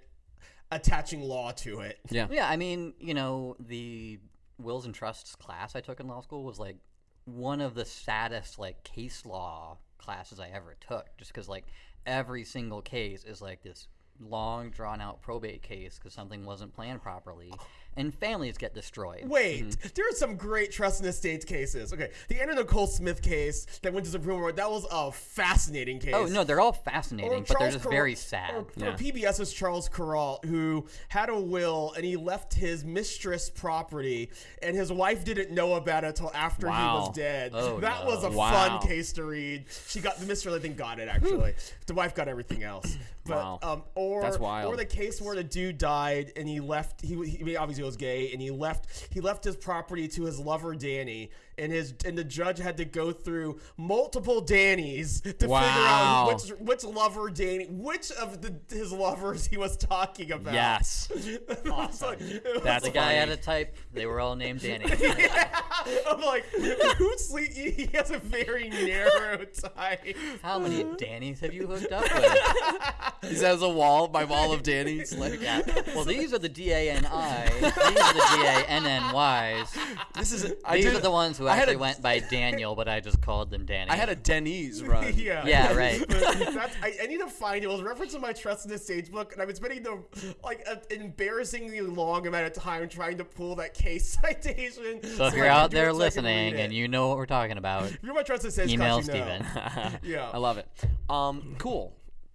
attaching law to it. yeah, Yeah, I mean, you know, the wills and trusts class I took in law school was like one of the saddest like case law classes I ever took just cuz like every single case is like this long drawn out probate case cuz something wasn't planned properly and families get destroyed. Wait, Mm-hmm. there are some great trust and estates cases. Okay, the Anna Nicole Smith case that went to Supreme Court that was a fascinating case. Oh, no, they're all fascinating, but they're just very sad. Or, Yeah. or CBS's Charles Kuralt, who had a will and he left his mistress property, and his wife didn't know about it until after he was dead. Oh, that no. was a Wow. fun case to read. She got the mistress, I think, got it actually. the wife got everything else. But Wow. um, or That's wild. or the case where the dude died and he left. He, he I mean, obviously was gay, and he left. He left his property to his lover Danny, and his and the judge had to go through multiple Dannies to figure out which which lover Danny, which of the, his lovers he was talking about. yes, (laughs) It's like- That's The guy funny. had a type. They were all named Danny. (laughs) yeah. I'm like, who's sleep? He has a very narrow type. How many uh-huh. Dannys have you hooked up (laughs) with? he has a wall, my wall of Danny's. Like, Yeah. Well, these are the D A N I. These are the D A N N Ys. this is. I These did, are the ones who I actually a- went by Daniel, but I just called them Danny. I had a Denny's run. (laughs) Yeah. Yeah, right. (laughs) That's, I, I need to find it. It was referenced in my Trust and Estates book, and I've been spending the like an embarrassingly long amount of time trying to pull that case (laughs) citation. so if you're out there it so I can read listening and you know what we're talking about, if you're my Trust and Estates, email class, you know. Yeah. I love it. Um, cool.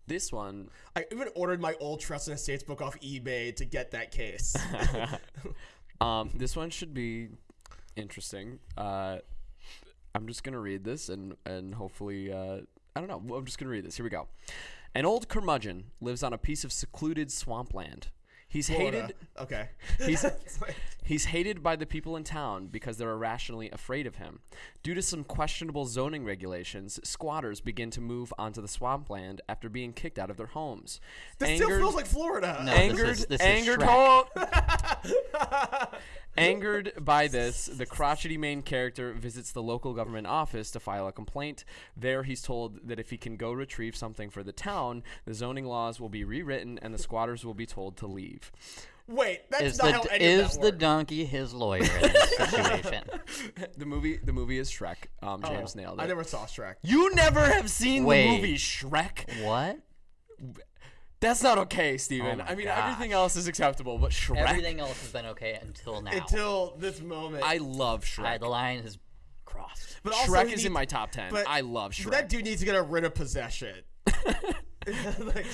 This one I even ordered my old Trust and Estates book off eBay to get that case. (laughs) Um, this one should be interesting. Uh, I'm just gonna read this and and hopefully uh, I don't know. I'm just gonna read this. Here we go. An old curmudgeon lives on a piece of secluded swampland. He's Florida. hated. Okay. (laughs) He's (laughs) like- he's hated by the people in town because they're irrationally afraid of him. Due to some questionable zoning regulations, squatters begin to move onto the swampland after being kicked out of their homes. this still feels like Florida. No. this angered, is- this is angered, Shrek. ho- (laughs) angered by this, the crotchety main character visits the local government office to file a complaint. There, he's told that if he can go retrieve something for the town, the zoning laws will be rewritten and the squatters will be told to leave. Wait, that's Is not the how any of is that the works. donkey his lawyer in this (laughs) situation? (laughs) The movie, the movie is Shrek. Um, James Oh, nailed it. I never saw Shrek. you never have seen Wait. the movie Shrek. What? That's not okay, Steven. my I mean, gosh. everything else is acceptable, but Shrek. Everything else has been okay until now. Until this moment. I love I- Shrek. the line is crossed. but also Shrek is need- in my top ten. but- I love Shrek. That dude needs to get a writ of possession. (laughs) (laughs) Like,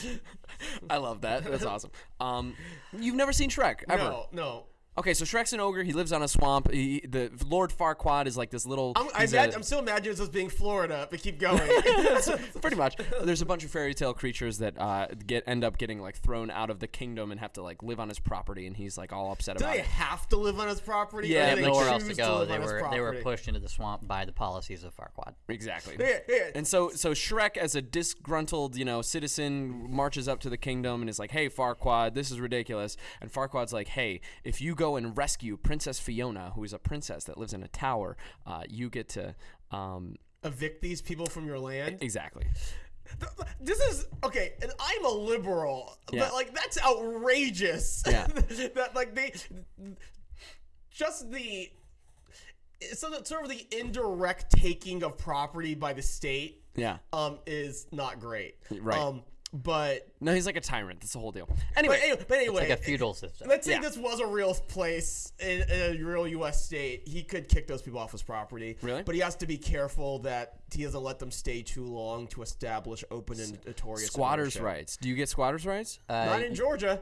I love that. That's awesome. Um, you've never seen Shrek ever? no, no. Okay, so Shrek's an ogre. He lives on a swamp. He, the Lord Farquaad is like this little. I'm, I he's imagine, a- I'm still imagining this as being Florida, but keep (laughs) going. (laughs) pretty much. There's a bunch of fairy tale creatures that uh, get end up getting like thrown out of the kingdom and have to like live on his property, and he's like all upset Do about they it. have to live on his property? Yeah, They have nowhere else to go. live They were they were pushed into the swamp by the policies of Farquaad. Exactly. Yeah, yeah. And so, so Shrek, as a disgruntled, you know, citizen, marches up to the kingdom and is like, "Hey, Farquaad, this is ridiculous." And Farquaad's like, "Hey, if you go and rescue Princess Fiona, who is a princess that lives in a tower, uh, you get to." Um, Evict these people from your land. exactly. This is okay, and I'm a liberal, Yeah. but like that's outrageous. Yeah. (laughs) that like they just the so that sort of the indirect taking of property by the state Yeah. um is not great. Right. Um, but No, he's like a tyrant. That's the whole deal. but Anyway, anyway, but anyway Like a feudal system. Let's say Yeah. this was a real place in, in a real U.S. state. He could kick those people off his property. Really? But he has to be careful that he doesn't let them stay too long to establish open and notorious squatters' ownership. rights. Do you get squatters' rights? Uh, Not in Georgia.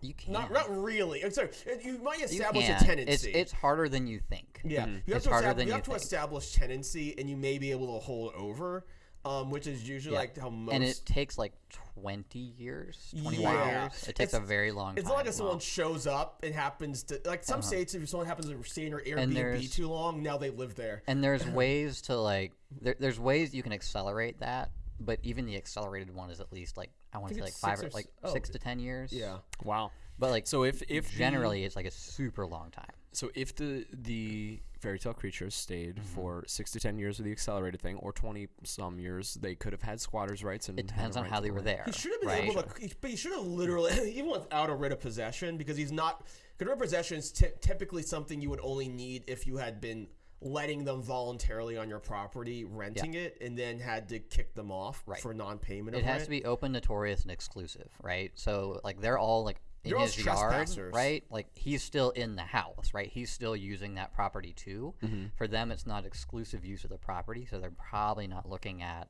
you can't. Not not really. I'm sorry. You might establish can't. a tenancy. It's it's harder than you think. yeah. You have It's to harder establish, than you you have to think. establish tenancy, and you may be able to hold over. Um, which is usually Yeah. like how most. and it takes like 20 years, 21 Yeah. years. It takes It's- a very long It's time. not like if someone shows up and happens to like some states. If someone happens to stay in your Airbnb too long, now they live there. and there's (laughs) ways to like there, there's ways you can accelerate that but even the accelerated one is at least like i want to say like five or or like s- oh, six to ten years Yeah. Wow. but like So if if the- generally it's like a super long time So if the the fairy tale creatures stayed Mm-hmm. for six to ten years with the accelerated thing, or twenty some years, they could have had squatters' rights. And it depends on how they were there He should have been right? able to, he- but he should have literally, (laughs) even without a writ of possession, because he's not. Because writ of possession is ty- typically something you would only need if you had been letting them voluntarily on your property, renting it, and then had to kick them off Right. for non-payment. it of has rent. to be open notorious and exclusive right so like they're all like in his yard right like he's still in the house right he's still using that property too Mm-hmm. for them it's not exclusive use of the property so they're probably not looking at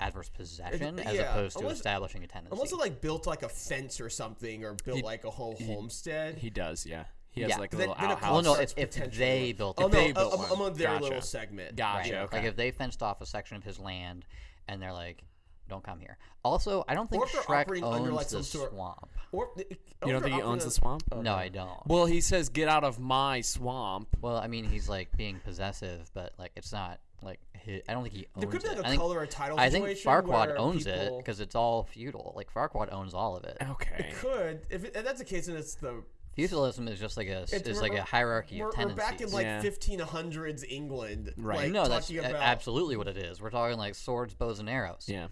adverse possession as yeah, opposed to unless- establishing a tenancy Unless it like built like a fence or something, or built like a whole homestead. He does, yeah. He has Yeah. like a Then- little then it outhouse. well no if, if they built oh it no, they built I'm, one. I'm on their Gotcha. little segment. Gotcha. Right. Okay. Like if they fenced off a section of his land and they're like, don't come here. Also, I don't think Or if they're Shrek owns under, like, the some sort- swamp. Or you don't think he owns the swamp? No, I don't. Well, he says, "Get out of my swamp." Well, I mean, he's like being possessive, but like it's not like his, I don't think he owns There could be it. like a I think, or title I think situation Farquaad where owns it because it's all feudal. Like Farquaad owns all of it. Okay. It could. If, it, if that's the case, then it's the Feudalism is just like a It's- is like a hierarchy we're, of we're back in like Yeah. 1500s England. Right. Like, no, that's about, absolutely what it is. We're talking like swords, bows, and arrows. Yeah.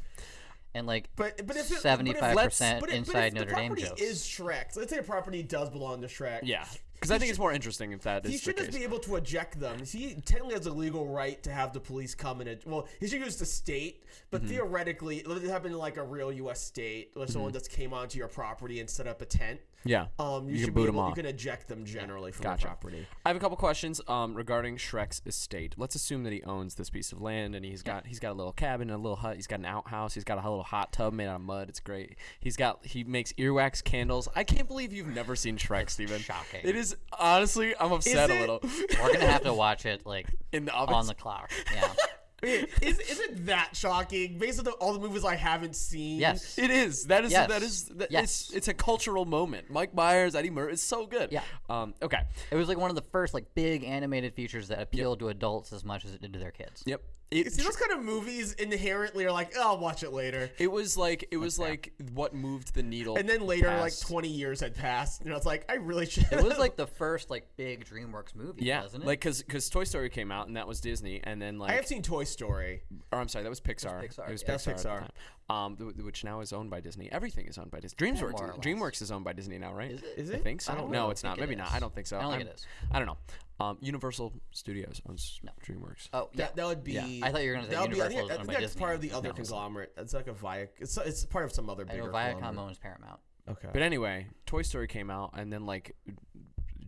And like But but if it, seventy five percent inside but if Notre Dame the property jokes. is Shrek. So let's say a property does belong to Shrek. Yeah. Because I think it's more interesting if that is He the should case. just be able to eject them. He technically has a legal right to have the police come and well, he should use the state, but Mm-hmm. theoretically, let it happened in like a real U.S. state where someone just came onto your property and set up a tent. Yeah. Um, you, You should can be boot 'em able, off. You can eject them generally from Gotcha. the property. I have a couple questions um, regarding Shrek's estate. Let's assume that he owns this piece of land and he's got he's got a little cabin, and a little hut. He's got an outhouse. He's got a little hot tub made out of mud. It's great. He's got he makes earwax candles. I can't believe you've never seen Shrek, Steven. shocking. It is honestly, I'm upset a little. We're gonna have to watch it like (laughs) In the on the clock. Yeah. (laughs) (laughs) is, is it that shocking based on the, all the movies I haven't seen? Yes. It is. That is. Yes. That is. That, Yes. It's. It's a cultural moment. Mike Myers, Eddie Murphy. It's so good. Yeah. Um. Okay. It was like one of the first like big animated features that appealed to adults as much as it did to their kids. Yep. It, See, those kind of movies inherently are like, oh, I'll watch it later. it was like it was like what moved the needle. And then later, like 20 years had passed. You know, it's like, I really should. It was like the first like big DreamWorks movie, Yeah, wasn't it? like because because Toy Story came out and that was Disney, and then like I have seen Toy Story. or I'm sorry, that was Pixar. Pixar, It was yeah. Pixar. That's at the Pixar. Um, th- th- which now is owned by Disney. Everything is owned by Disney. DreamWorks. more. DreamWorks is owned by Disney now, right? Is it? Is I it? think so. I don't no, know. it's I not. think it Maybe not. I don't think so. I don't think I'm- it is. I don't know. Um, Universal Studios owns DreamWorks. oh yeah. That, that would be. Yeah. I thought you were gonna say that would be- I Universal think, is I think that's Disney. part of the other No, conglomerate. It's like a Viac. It's, it's part of some other I know Viacom conglomerate. owns Paramount. Okay. But anyway, Toy Story came out, and then like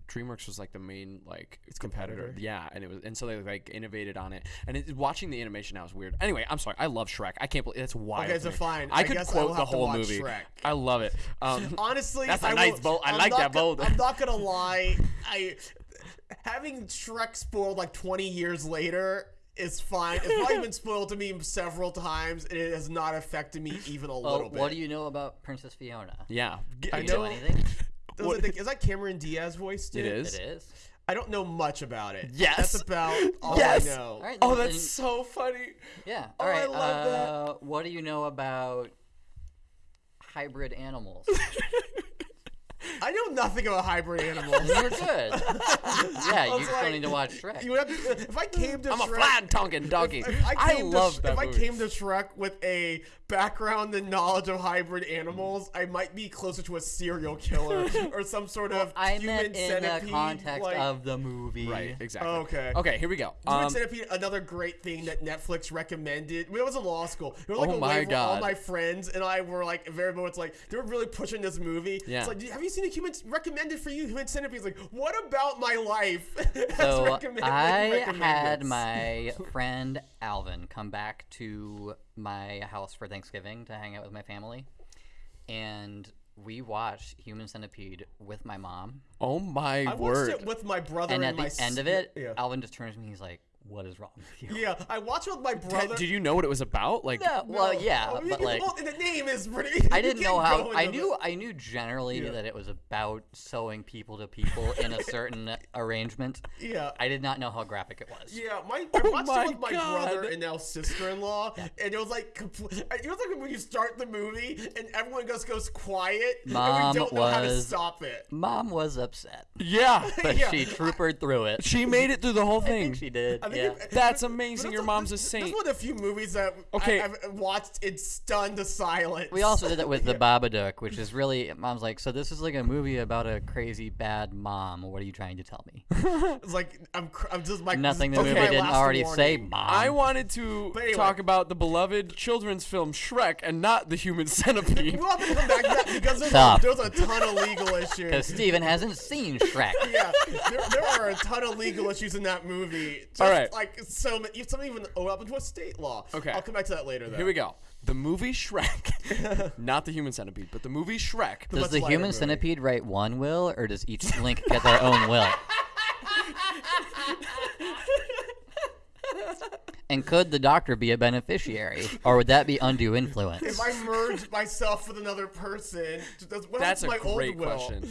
DreamWorks was like the main like Its competitor. competitor. Yeah, and it was, and so they like innovated on it. And it, watching the animation now is weird. Anyway, I'm sorry. I love Shrek. I can't believe that's wild. Okay, to so fine. I I could guess I quote will the have to whole watch movie. Shrek. I love it. Um, (laughs) Honestly, That's a I nice will- bold- I I'm like that gonna- bold. I'm not gonna lie. I (laughs) having Shrek spoiled like 20 years later is fine. It's probably (laughs) been spoiled to me several times, and it has not affected me even a Oh, little bit. what do you know about Princess Fiona? yeah, G- I Do you know- know anything? Was what- it is that Cameron Diaz voiced It it? is. it is. I don't know much about it. Yes. That's about (laughs) all Yes. I know. All right. Oh, then- that's so funny. yeah. Oh, All I right. love that. uh, What do you know about hybrid animals? (laughs) I know nothing about hybrid animals. You're good. yeah, you just like- don't need to watch Shrek. You have to, if I came to I'm a flat tonguing donkey. If, if I, I love to, that If I came to Shrek with a background and knowledge of hybrid animals, I might be closer to a serial killer (laughs) or some sort of I human meant in centipede. the context like, of the movie. Right, exactly. Okay. Okay, here we go. Human Um, Centipede, another great thing that Netflix recommended. When I was in law school, there was like Oh my where all my friends and I were like, very moments, like they were really pushing this movie. Yeah. It's like, have you seen a human recommended for you? Human Centipede. It's like, what about my life? (laughs) So I had my (laughs) friend Alvin come back to my house for Thanksgiving to hang out with my family, and we watched Human Centipede with my mom. oh my I watched word. it with my brother And and, at my the end of it, yeah. Alvin just turns to me. He's like, what is wrong with you? Yeah, I watched with my (laughs) brother. Did you know what it was about? Like, No, well, yeah, Oh, you but like, well, the name is pretty. (laughs) I didn't know how. I knew. the- I knew generally Yeah. that it was about sewing people to people in a certain (laughs) arrangement. Yeah. I did not know how graphic it was. Yeah, my I oh watched my it with my God. brother and now sister-in-law, and it was like it was like when you start the movie and everyone just goes quiet, Mom and we don't know how to stop it. Mom was upset, yeah, but Yeah. she troopered through it. she made it through the whole I thing. think she did. I think Yeah. That's amazing. but Your that's mom's a saint. This is one of the few movies that Okay. I, have watched in stunned to silence. We also did that with the (laughs) Babadook, which is really mom's like, so this is like a movie about a crazy bad mom. What are you trying to tell me? (laughs) It's like I'm, cr- I'm just like Nothing the this is movie didn't last already say, mom. I wanted to anyway. talk about the beloved children's film Shrek and not the Human (laughs) Centipede. We'll have to come back to that because there's, a, there's a ton of legal issues. because issues. Steven hasn't seen Shrek. yeah, there, there are a ton of legal issues in that movie. Just All right. Like so, many- some even oh, up into a state law. Okay. I'll come back to that later. Though. Here we go. The movie Shrek, (laughs) not the Human Centipede, but the movie Shrek. Does the human movie. centipede write one will, or does each link get their own will? (laughs) (laughs) And could the doctor be a beneficiary, or would that be undue influence? If I merge myself with another person, does, what That's a happens to my great old will? question.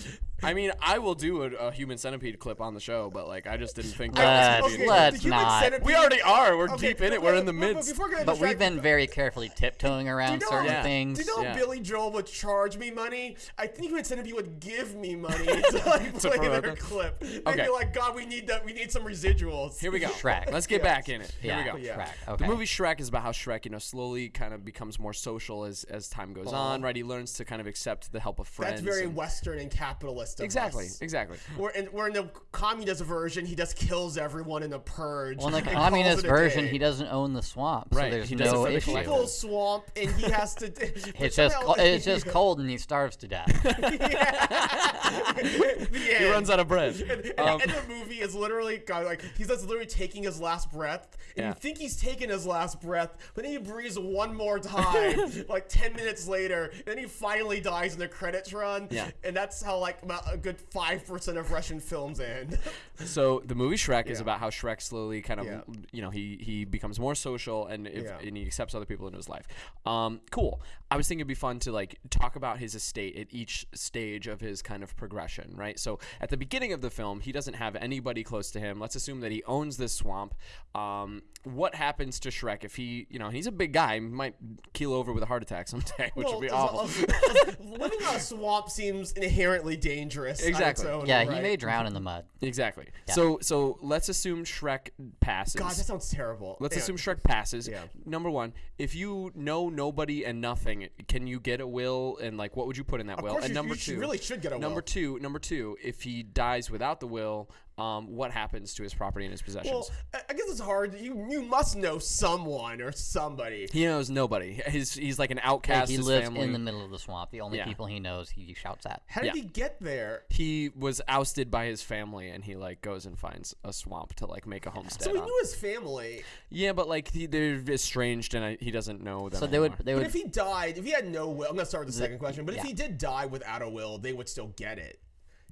I mean, I will do a, a Human Centipede clip on the show, but like, I just didn't think Let's- that was gonna let's not. centipede- We already are. We're Okay, deep in it. We're in the but- but midst. before we get But we've been very carefully tiptoeing around know- certain Yeah. things. Do you know Yeah. Billy Joel would charge me money? I think Human Centipede would give me money (laughs) to like To play their them? clip. They'd Okay. be like, God, we need that. We need some residuals. Here we go. Shrek. Let's get Yeah. back in it. Here yeah, we go. Yeah. Shrek. Okay. The movie Shrek is about how Shrek, you know, slowly kind of becomes more social as as time goes on. Right, he learns to kind of accept the help of friends. That's very and- Western and capitalist. Of exactly, us. exactly. Where in, where in the communist version, he just kills everyone in a purge. well, in the communist version, day. he doesn't own the swamp, so Right, there's he does no for issue. collective. Full swamp, and he has to. (laughs) (laughs) It's just co- (laughs) it's just cold, and he starves to death. He runs out of bread. And, Um, and the movie is literally God, like he's just literally taking his last breath, and Yeah. you think he's taking his last breath, but then he breathes one more time, (laughs) like ten minutes later, and then he finally dies, and the credits run. Yeah. and that's how like about a good five percent of Russian films end. (laughs) So the movie Shrek is about how Shrek slowly kind of, Yeah. you know, he he becomes more social and if, Yeah. and he accepts other people into his life. Um, cool. I was thinking it'd be fun to like talk about his estate at each stage of his kind of progression, right? So at the beginning of the film, he doesn't have anybody close to him. Let's assume that he owns this swamp. Um, what happens to Shrek if he, you know, he's a big guy, he might keel over with a heart attack (laughs) someday, which Well, would be awful. living on a swamp seems inherently dangerous. on its Exactly. own yeah, he may drown in the mud. Exactly. So so let's assume Shrek passes. God, that sounds terrible. Let's Yeah. assume Shrek passes. Yeah. Number one, if you know nobody and nothing, can you get a will? And like, what would you put in that Of will? course and you- number you two, really should get a Number will. two, number two, if he dies without the will, um, what happens to his property and his possessions? Well, I I guess it's hard. You you must know someone or somebody. he knows nobody. His he's like an outcast. Like he lives family. in the middle of the swamp. The only Yeah. people he knows, he shouts at. How did Yeah. he get there? he was ousted by his family, and he like goes and finds a swamp to like make a homestead. So he on. knew his family. yeah, but like he, they're estranged, and I, he doesn't know them. So they would anymore. they But if he died, if he had no will, I'm gonna start with the second question. But if he did die without a will, they would still get it.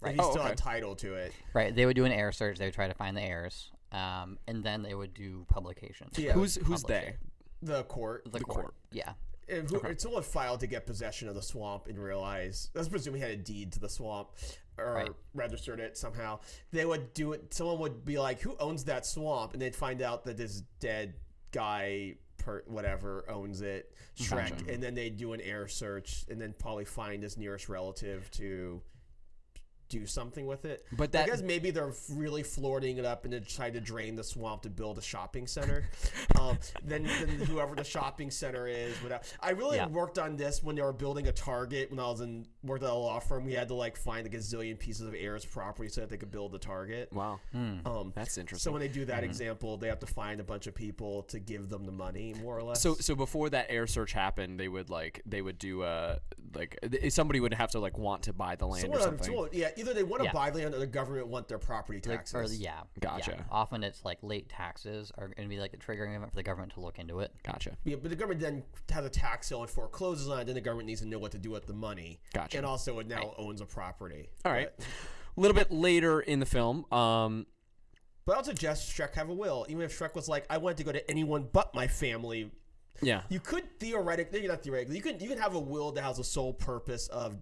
Right. If he's Oh, still okay. entitled to it. right they would do an heir search. They would try to find the heirs, um, and then they would do publications. Yeah. who's who's they? it. The court. The, court. court. Yeah. And who, Someone filed to get possession of the swamp and realize, let's presume he had a deed to the swamp or Right. registered it somehow. They would do it, someone would be like, who owns that swamp? And they'd find out that this dead guy, per, whatever, owns it, Shrek. Gotcha. And then they'd do an heir search and then probably find his nearest relative to do something with it. But I that- guess maybe they're really floating it up and then try to drain the swamp to build a shopping center. (laughs) um, then, then whoever the shopping center is, without. I really Yeah. worked on this when they were building a Target. When I was in worked at a law firm, we had to like find a gazillion pieces of heirs property so that they could build the Target. Wow, Um, that's interesting. so when they do that example, they have to find a bunch of people to give them the money, more or less. So so before that heir search happened, they would like they would do a like somebody would have to like want to buy the land or Someone- something. someone- yeah, either they want to Yeah. buy land or the government want their property Like, taxes. or yeah. Gotcha. Yeah. Often it's like late taxes are going to be like the triggering event for the government to look into it. Gotcha. Yeah, but the government then has a tax sale and forecloses on it. Then the government needs to know what to do with the money. Gotcha. And also, it now owns a property. All right. But- A little bit later in the film, um, But I'll suggest Shrek have a will. Even if Shrek was like, I wanted to go to anyone but my family, Yeah. you could theoretically, not theoretically, you could you could have a will that has the sole purpose of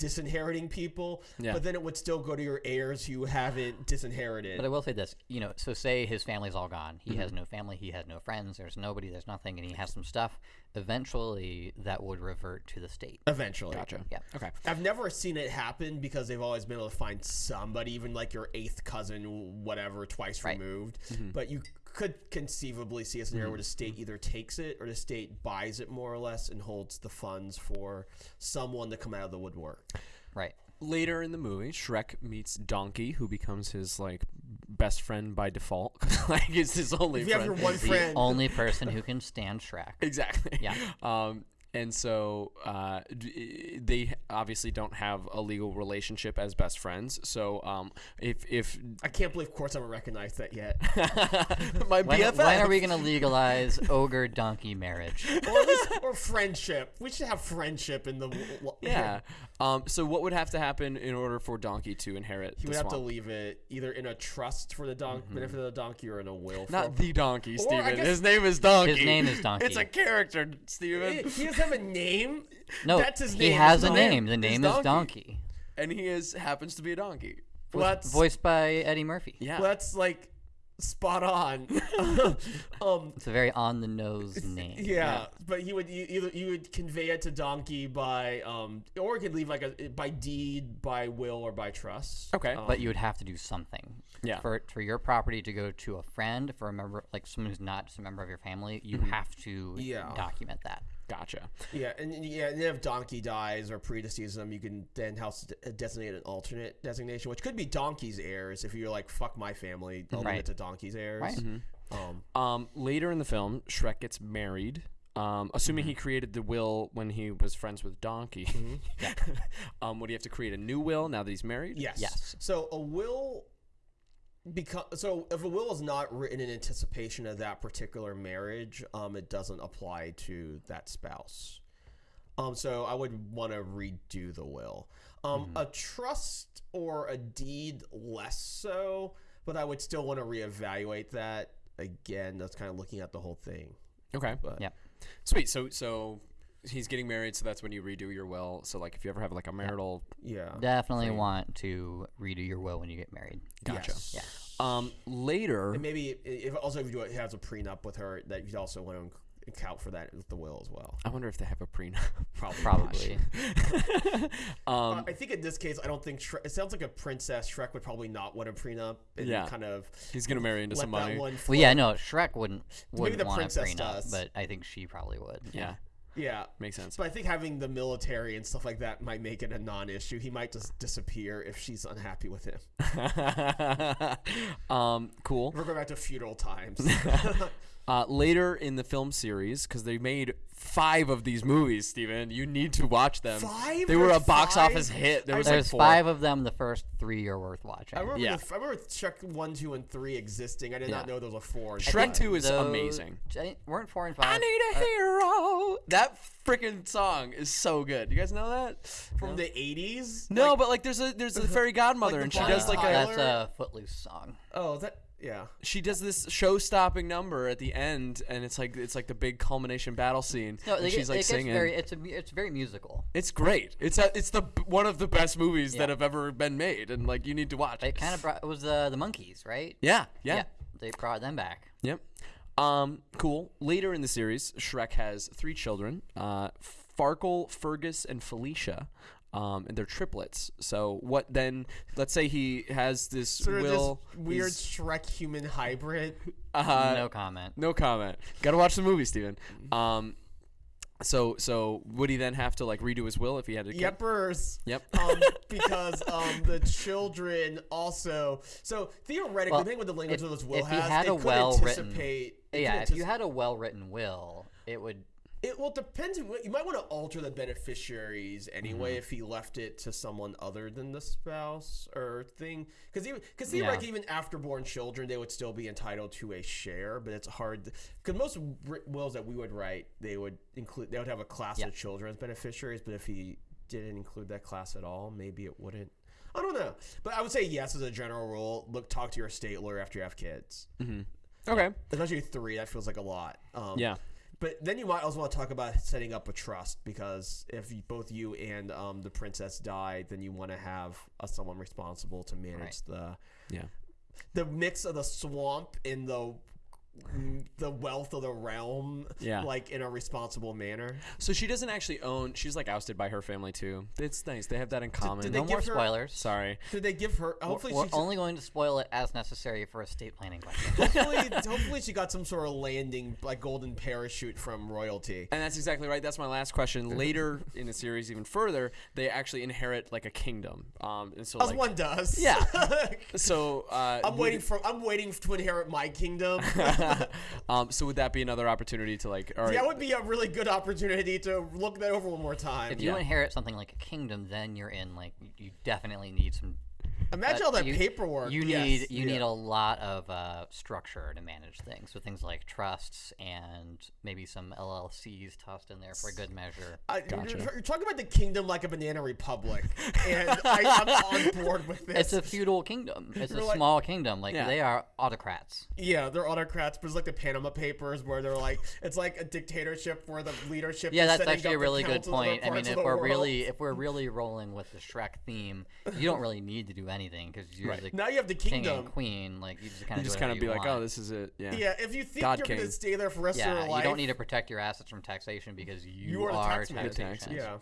disinheriting people, Yeah. but then it would still go to your heirs who haven't disinherited. But I will say this, you know, so say his family's all gone. He Mm-hmm. has no family, he has no friends, there's nobody, there's nothing, and he has some stuff. Eventually, that would revert to the state. Eventually. Gotcha. Yeah. Okay. I've never seen it happen because they've always been able to find somebody, even like your eighth cousin, whatever, twice Right. removed. Mm-hmm. But you could conceivably see a scenario where the state either takes it or the state buys it more or less and holds the funds for someone to come out of the woodwork. Right. Later in the movie, Shrek meets Donkey, who becomes his like best friend by default. (laughs) like it's his only If you have your one The friend, only person who can stand Shrek. (laughs) Exactly. Yeah. Um, and so uh, d- they obviously don't have a legal relationship as best friends. So um, if if I can't believe courts haven't recognized that yet. (laughs) my When, BFF, when are we going to legalize ogre donkey marriage? or, at least, or friendship. We should have friendship in the. w- Yeah. Um, so what would have to happen in order for Donkey to inherit He the would have to leave it either in a trust for the don- benefit of the donkey or in a will. for- Not the (laughs) donkey, I Steven. His name is Donkey. His name is Donkey. It's a character, He Steven. he doesn't have a name. No, That's his he name. has a name name. The is name is Donkey. Donkey. And he is happens to be a donkey. Well, that's Voiced by Eddie Murphy. Yeah. well, that's like spot on. (laughs) um, It's a very on the nose (laughs) name. yeah, but you would you, either you would convey it to donkey by um, or he could leave like a by deed, by will, or by trust. Okay. Um, But you would have to do something. Yeah. For for your property to go to a friend, for a member like someone who's not just a member of your family, you Mm-hmm. have to Yeah. document that. Gotcha. Yeah, and yeah, and if donkey dies or predeceases them, you can then house designate an alternate designation, which could be donkey's heirs. If you're like fuck my family, I'll leave Right. it to donkey's heirs. Right. Um, Um, later in the film, Shrek gets married. Um, assuming he created the will when he was friends with Donkey. (laughs) um, would he have to create a new will now that he's married? Yes. Yes. So a will become so if a will is not written in anticipation of that particular marriage, um, it doesn't apply to that spouse. Um, so I would want to redo the will. Um, a trust or a deed less so, but I would still want to reevaluate that. Again, that's kind of looking at the whole thing. Okay. But Yep. Sweet. So so he's getting married, so that's when you redo your will. So like if you ever have like a marital yeah, Definitely want to redo your will when you get married. Gotcha. Yes. Yeah. Um, later, And maybe if also if you do it has a prenup with her, that you'd also want to account for that with the will as well. I wonder if they have a prenup. (laughs) (laughs) Probably. Probably. (laughs) um, Uh, I think in this case, I don't think Shrek, it sounds like a princess. Shrek would probably not want a prenup and Yeah. kind of he's gonna marry into let some that money. well, yeah, no, Shrek wouldn't wouldn't the want a princess prenup, does. but I think she probably would. Yeah, yeah. Makes sense. But I think having the military and stuff like that might make it a non-issue. He might just disappear if she's unhappy with him. (laughs) um, cool. We're going back to feudal times. (laughs) (laughs) Uh, later in the film series, because they made five of these movies, Steven, you need to watch them. Five? They were a box five? office hit. There I- was like There's four. five of them. The first three are worth watching. I remember, Yeah. the, I remember Shrek one, two, and three existing. I did not know there was a four. and Shrek 2 is Those- amazing. I- weren't four and five? I need a hero. That freaking song is so good. You guys know that? from the '80s. No, Like- but like there's a there's a fairy godmother (laughs) the and she does like a That's a Footloose song. oh, that yeah. she does this show-stopping number at the end and it's like it's like the big culmination battle scene No, and they she's like it singing. very. It's a. It's very musical. it's great. It's a, it's the one of the best movies that have ever been made and like you need to watch It it. kind of brought. It was the the monkeys, right? Yeah, yeah. They brought them back. Yep. Um, cool. Later in the series, Shrek has three children: uh, Farkle, Fergus, and Felicia. Um, and they're triplets. So what then? Let's say he has this Sort of will. this weird Shrek human hybrid. (laughs) Uh, no comment. no comment. Got to watch the movie, Steven. Um, so so would he then have to like redo his will if he had to? kid? Yepers. Yep. um, (laughs) because um, the children also. So theoretically, Well, depending what the language if- of this will if he has, had it a could well-written- anticipate. it Yeah, if you had a well written will, it would. It well depends. You might want to alter the beneficiaries anyway Mm-hmm. if he left it to someone other than the spouse or thing. Because even because Yeah. theoretically, even afterborn children, they would still be entitled to a share. But it's hard because most wi- wills that we would write, they would include they would have a class Yeah. of children as beneficiaries. But if he didn't include that class at all, maybe it wouldn't. I don't know, but I would say yes as a general rule. Look, talk to your state lawyer after you have kids, Okay. especially three. That feels like a lot. Um, Yeah. But then you might also want to talk about setting up a trust because if you, both you and um, the princess die, then you want to have uh, someone responsible to manage Right. the Yeah. the mix of the swamp and the the wealth of the realm, Yeah. like in a responsible manner. So she doesn't actually own. She's like ousted by her family too. It's nice. They have that in common. did they No more give her- spoilers. Sorry. Did they give her? Hopefully, We're she only going to spoil it as necessary for estate planning questions. hopefully, (laughs) hopefully she got some sort of landing, like golden parachute from royalty. And that's exactly right. That's my last question. Later in the series, even further, they actually inherit like a kingdom. Um, and so As like, one does. Yeah. (laughs) so uh, I'm waiting for. I'm waiting to inherit my kingdom. (laughs) (laughs) um, so would that be another opportunity to like? All right. That would be a really good opportunity to look that over one more time. If you Yeah. inherit something like a kingdom, then you're in like you definitely need some. Imagine uh, all that you- paperwork. You Yes, need you yeah. need a lot of uh, structure to manage things. So things like trusts and maybe some LLCs tossed in there for good measure. I, Gotcha. you're, you're talking about the kingdom like a banana republic, and I, I'm on board with this. (laughs) It's a feudal kingdom. It's a You're like- small kingdom. Like Yeah. they are autocrats. yeah, they're autocrats, but it's like the Panama Papers, where they're like, it's like a dictatorship where the leadership. Yeah, is that's actually a really good council of other point. I mean, if we're world. really if we're really rolling with the Shrek theme, you don't really need to do anything because you're the now you have the king kingdom. and queen. Like you just kind of just kind of be like, oh, this is it. Yeah. Yeah, if you think God you're king. gonna stay there for the rest of Yeah, your you don't need to protect your assets from taxation because you, You are the are tax taxation. Yeah.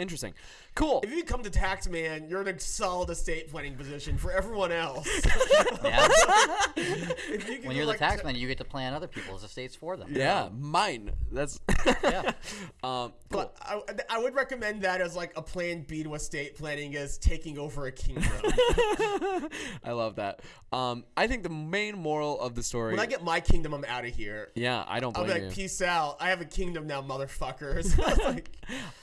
Interesting. Cool. If you become the tax man, you're in a solid estate planning position for everyone else. (laughs) Yeah. If you when you're the tax ta- man, you get to plan other people's estates for them. Yeah, mine. That's. (laughs) Yeah. um, cool. But I, I would recommend that as like a plan B to estate planning is taking over a kingdom. (laughs) I love that. Um, I think the main moral of the story. when I get my kingdom, I'm out of here. yeah, I don't I'll blame be you. like, peace out. I have a kingdom now, motherfuckers. Like,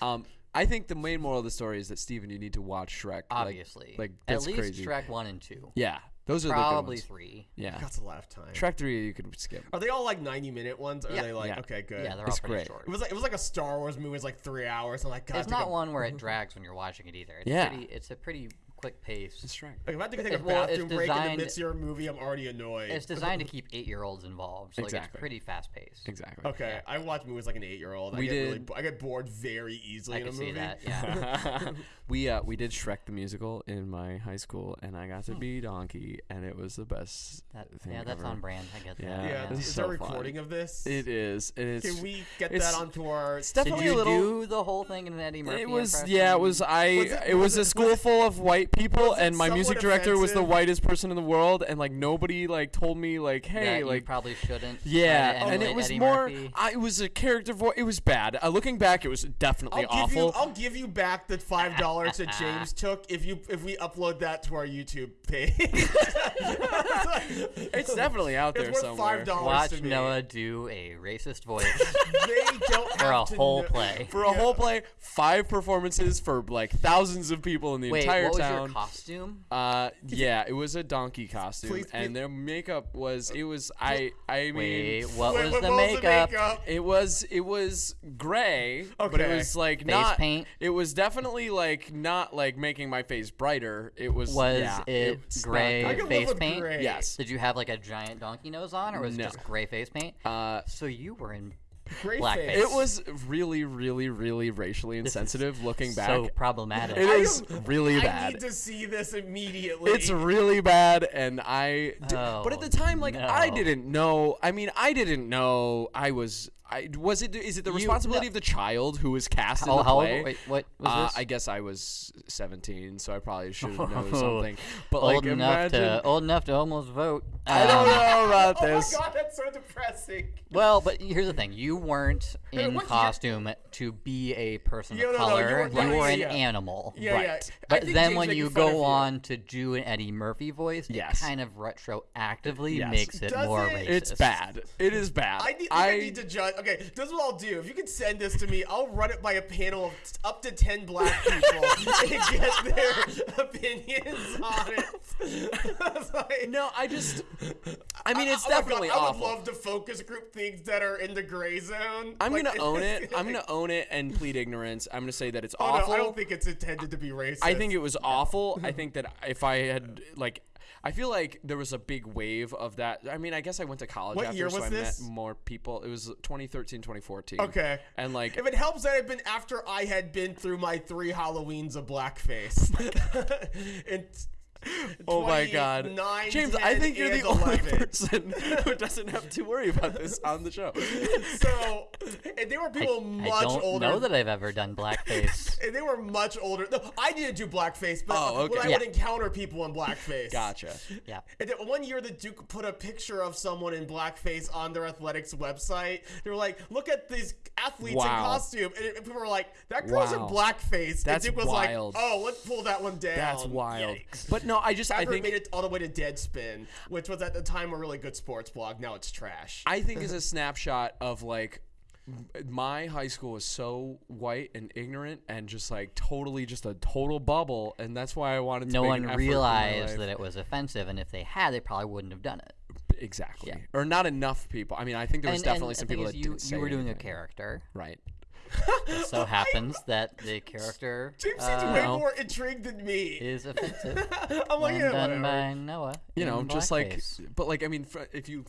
Um, I think the main moral of the story is that Steven, you need to watch Shrek. Like- Obviously. like, At that's least crazy. Shrek 1 and 2. Yeah, those are Probably the good 3. Yeah, that's a lot of time. Shrek three you could skip. Are they all like 90 minute ones? Or Yeah. are they like Yeah. okay, good? Yeah, they're It's all pretty great. short. it was like it was like a Star Wars movie. It's like three hours. I'm like, God, It's I have to not go- one where it (laughs) drags when you're watching it either. It's Yeah. Pretty, it's a pretty quick pace. It's Shrek. Like, if I have to take a It- well, it's bathroom break in the designed- midst of your movie, I'm already annoyed. It's designed to (laughs) keep eight year olds involved. So like, Exactly. it's pretty fast paced. Exactly. Okay, I watch movies like an eight year old. I We get really, did- bo- I get bored very easily I in a movie. see that. (laughs) Yeah. (laughs) we uh we did Shrek the musical in my high school, and I got to be Donkey, and it was the best That, thing yeah, that's ever. on brand. I get that. Yeah. Yeah, It's is so there a fun. recording of this? It is. It is. Can we get it's- that onto our? Did definitely you a little. do the whole thing in an Eddie Murphy it was yeah. It was I. It, it- was, was a school full of white people, and my music somewhat director was the whitest person in the world, and like nobody like told me like, that hey, you like. probably shouldn't. Yeah, to and it was Eddie more. Murphy. I, it was a character voice. It was bad. Uh, looking back, it was definitely I'll give awful. you. I'll give you back the five dollars that James (laughs) took if you if we upload that to our YouTube page. (laughs) it's definitely out there It's worth somewhere. five dollars Watch to me. Noah do a racist voice (laughs) They don't for a whole know- play. For a Yeah. whole play, five performances for like thousands of people in the Wait, entire what was town. Your costume? Uh, (laughs) yeah, it was a donkey costume, Please, and please- their makeup was. It was. I. I mean. Wait, (laughs) what Wait, was what the was makeup? It was it was gray, but it was like Face not. paint? It was definitely like not like making my face brighter. It was Was yeah, it was gray I face paint? gray. Yes. Did you have like a giant donkey nose on, or was No. it just gray face paint? Uh, So you were in Great Blackface. it was really, really, really racially insensitive. Looking back, so problematic. It is I is am- really I bad. need to see this immediately. It's really bad, and I. d- oh, but at Oh, the time, like I didn't know. I mean, I didn't know. I was. I was it. Is it the You- responsibility no. of the child who was cast in how, the how play? old? Wait, what was Uh, this? I guess I was 17, so I probably should have known (laughs) something. But old like, enough imagine. to old enough to almost vote. I don't Um, know about (laughs) this. Oh this. my god, that's so depressing. Well, but here's the thing: you weren't (laughs) in what year- costume to be a person Yeah, of no, no, you color. were- you yeah, were an yeah. animal. Yeah, Right. yeah. But then James when you go on to do an Eddie Murphy voice, Yes. it kind of retroactively Yes. makes it Does more it? racist. It's bad. It is bad. I need, I, need to judge. Okay, this is what I'll do. If you can send this to me, I'll run it by a panel of t- up to ten black people (laughs) and get their opinions on it. (laughs) Like- No, I just I mean, it's Oh my God, definitely I would love to focus group things that are in the gray zone. I'm Like, gonna own (laughs) it. I'm gonna own it and plead ignorance. I'm gonna say that it's Oh, awful. no, I don't think it's intended to be racist. I think it was awful. I think that if I had like, I feel like there was a big wave of that. I mean, I guess I went to college What after, year so I this? met more people. It was 2013, 2014. Okay. And like, If it helps that had been after I had been through my three Halloweens of blackface. (laughs) (laughs) and oh my god, 29, James, I think you're and the only person (laughs) who doesn't have to worry about this on the show. So, and they were I, people I much don't older. know that I've ever done blackface. (laughs) and they were much older. No, I didn't do blackface, but Oh, when. I Yeah. would encounter people in blackface. Gotcha. yeah. And then one year, the Duke put a picture of someone in blackface on their athletics website. They were like, "Look at these athletes in Wow. costume," and people were like, "That girl's Wow. in blackface." That's and Duke was wild. like, "Oh, let's pull that one down." That's wild. Yikes. But no, I just I think made it all the way to Deadspin, which was at the time a really good sports blog. Now it's trash. I think is a snapshot of like my high school was so white and ignorant and just like totally just a total bubble and that's why I wanted to No make one an effort in my realized that it was offensive, and if they had, they probably wouldn't have done it. exactly Yeah. or not enough people. I mean, I think there was and, definitely and some people that you, didn't say you were doing a character. right. (laughs) It so (laughs) happens that the character James seems uh, way more intrigued than me. is offensive (laughs) I'm like, yeah, done whatever. by Noah. You know, just like blackface. but like I mean if you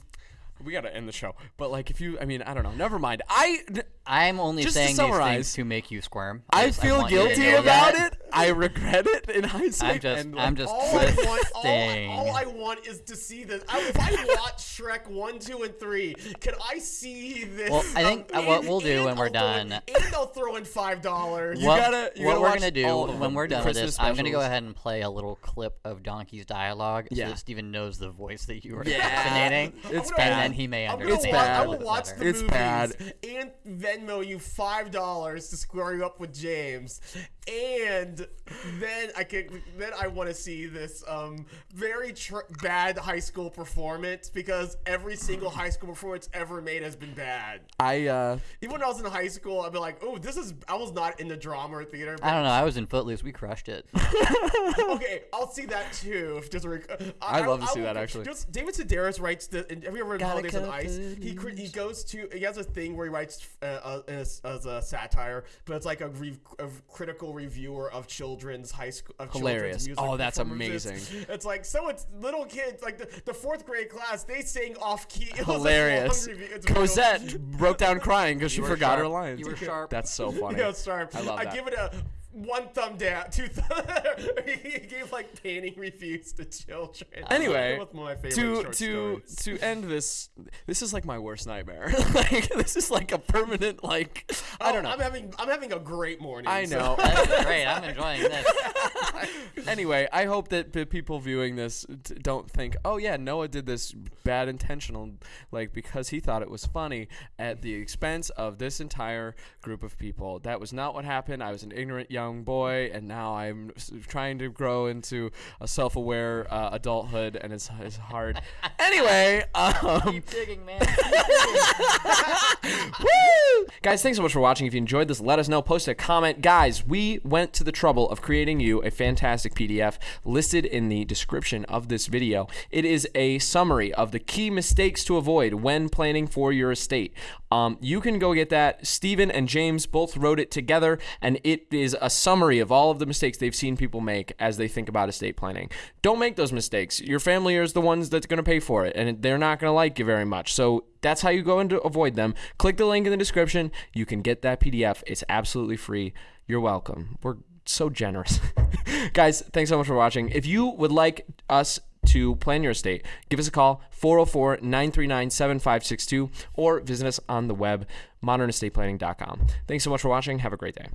we got to end the show. But like if you I mean, I don't know. Never mind. I I'm only Just to saying these things to make you squirm. I Yes, feel want guilty about that. it. I regret it in hindsight. I'm just, I'm just All I want, all, twisting. all I want is to see this. I, if I watch Shrek one, two, and three, can I see this? Well, I think, um, what and- we'll do when we're I'll done- and I'll throw in five dollars. You what, gotta- you what we're gonna do when we're the done with Christmas this, I'm gonna go ahead and play a little clip of Donkey's dialogue Yeah. so that Steven knows the voice that you were Yeah. impersonating. It's and bad. then he may understand. wa- bad. I a will watch the It's movies bad. and Venmo you five dollars to square you up with James, and then I can then I want to see this um, very tr- bad high school performance because every single high school performance ever made has been bad. I uh Even when I was in high school, I'd be like, "Oh, this is." I was not in the drama or theater. I don't know. I was in Footloose. We crushed it. (laughs) okay, I'll see that too. If just rec- I'd love to see will- that, actually. Just, David Sedaris writes the. Have you ever read Gotta Holidays on cut Ice? He cri- he goes to he has a thing where he writes uh, uh, as, as a satire, but it's like a, re- a critical reviewer of children's high school. Of Hilarious. Children's music Oh, that's amazing. It's like so. It's little kids like the, the fourth grade class. They sing off key. (laughs) It was a long hilarious. review. It's real- Cosette broke down crying because she You were forgot her lines. You were sharp. That's so (laughs) funny. Yeah, sharp. I love that. I give it a one thumb down, two thumb. (laughs) he gave like painting reviews to children. (laughs) Anyway, That was one of my favorite to to stories. to (laughs) end this, this is like my worst nightmare. like this is like a permanent like I Oh, don't know. I'm having I'm having a great morning. I so- know. That's great. I'm enjoying this. anyway, I hope that the people viewing this don't think, oh yeah, Noah did this bad intentional, like because he thought it was funny at the expense of this entire group of people. That was not what happened. I was an ignorant young boy, and now I'm trying to grow into a self-aware uh, adulthood, and it's, it's hard. (laughs) anyway, um, Keep digging, man. (laughs) (laughs) Woo! Guys, thanks so much for watching. If you enjoyed this, let us know. Post a comment. Guys, we went to the trouble of creating you a fantastic PDF listed in the description of this video. It is a summary of the key mistakes to avoid when planning for your estate. Um, you can go get that. Stephen and James both wrote it together, and it is a summary of all of the mistakes they've seen people make as they think about estate planning. Don't make those mistakes. Your family is the ones that's going to pay for it, and they're not going to like you very much. So that's how you go to avoid them. Click the link in the description. You can get that PDF. It's absolutely free. You're welcome. We're so generous. (laughs) Guys, thanks so much for watching. If you would like us to plan your estate, give us a call 404 939 7562 or visit us on the web modernestateplanning.com. Thanks so much for watching. Have a great day.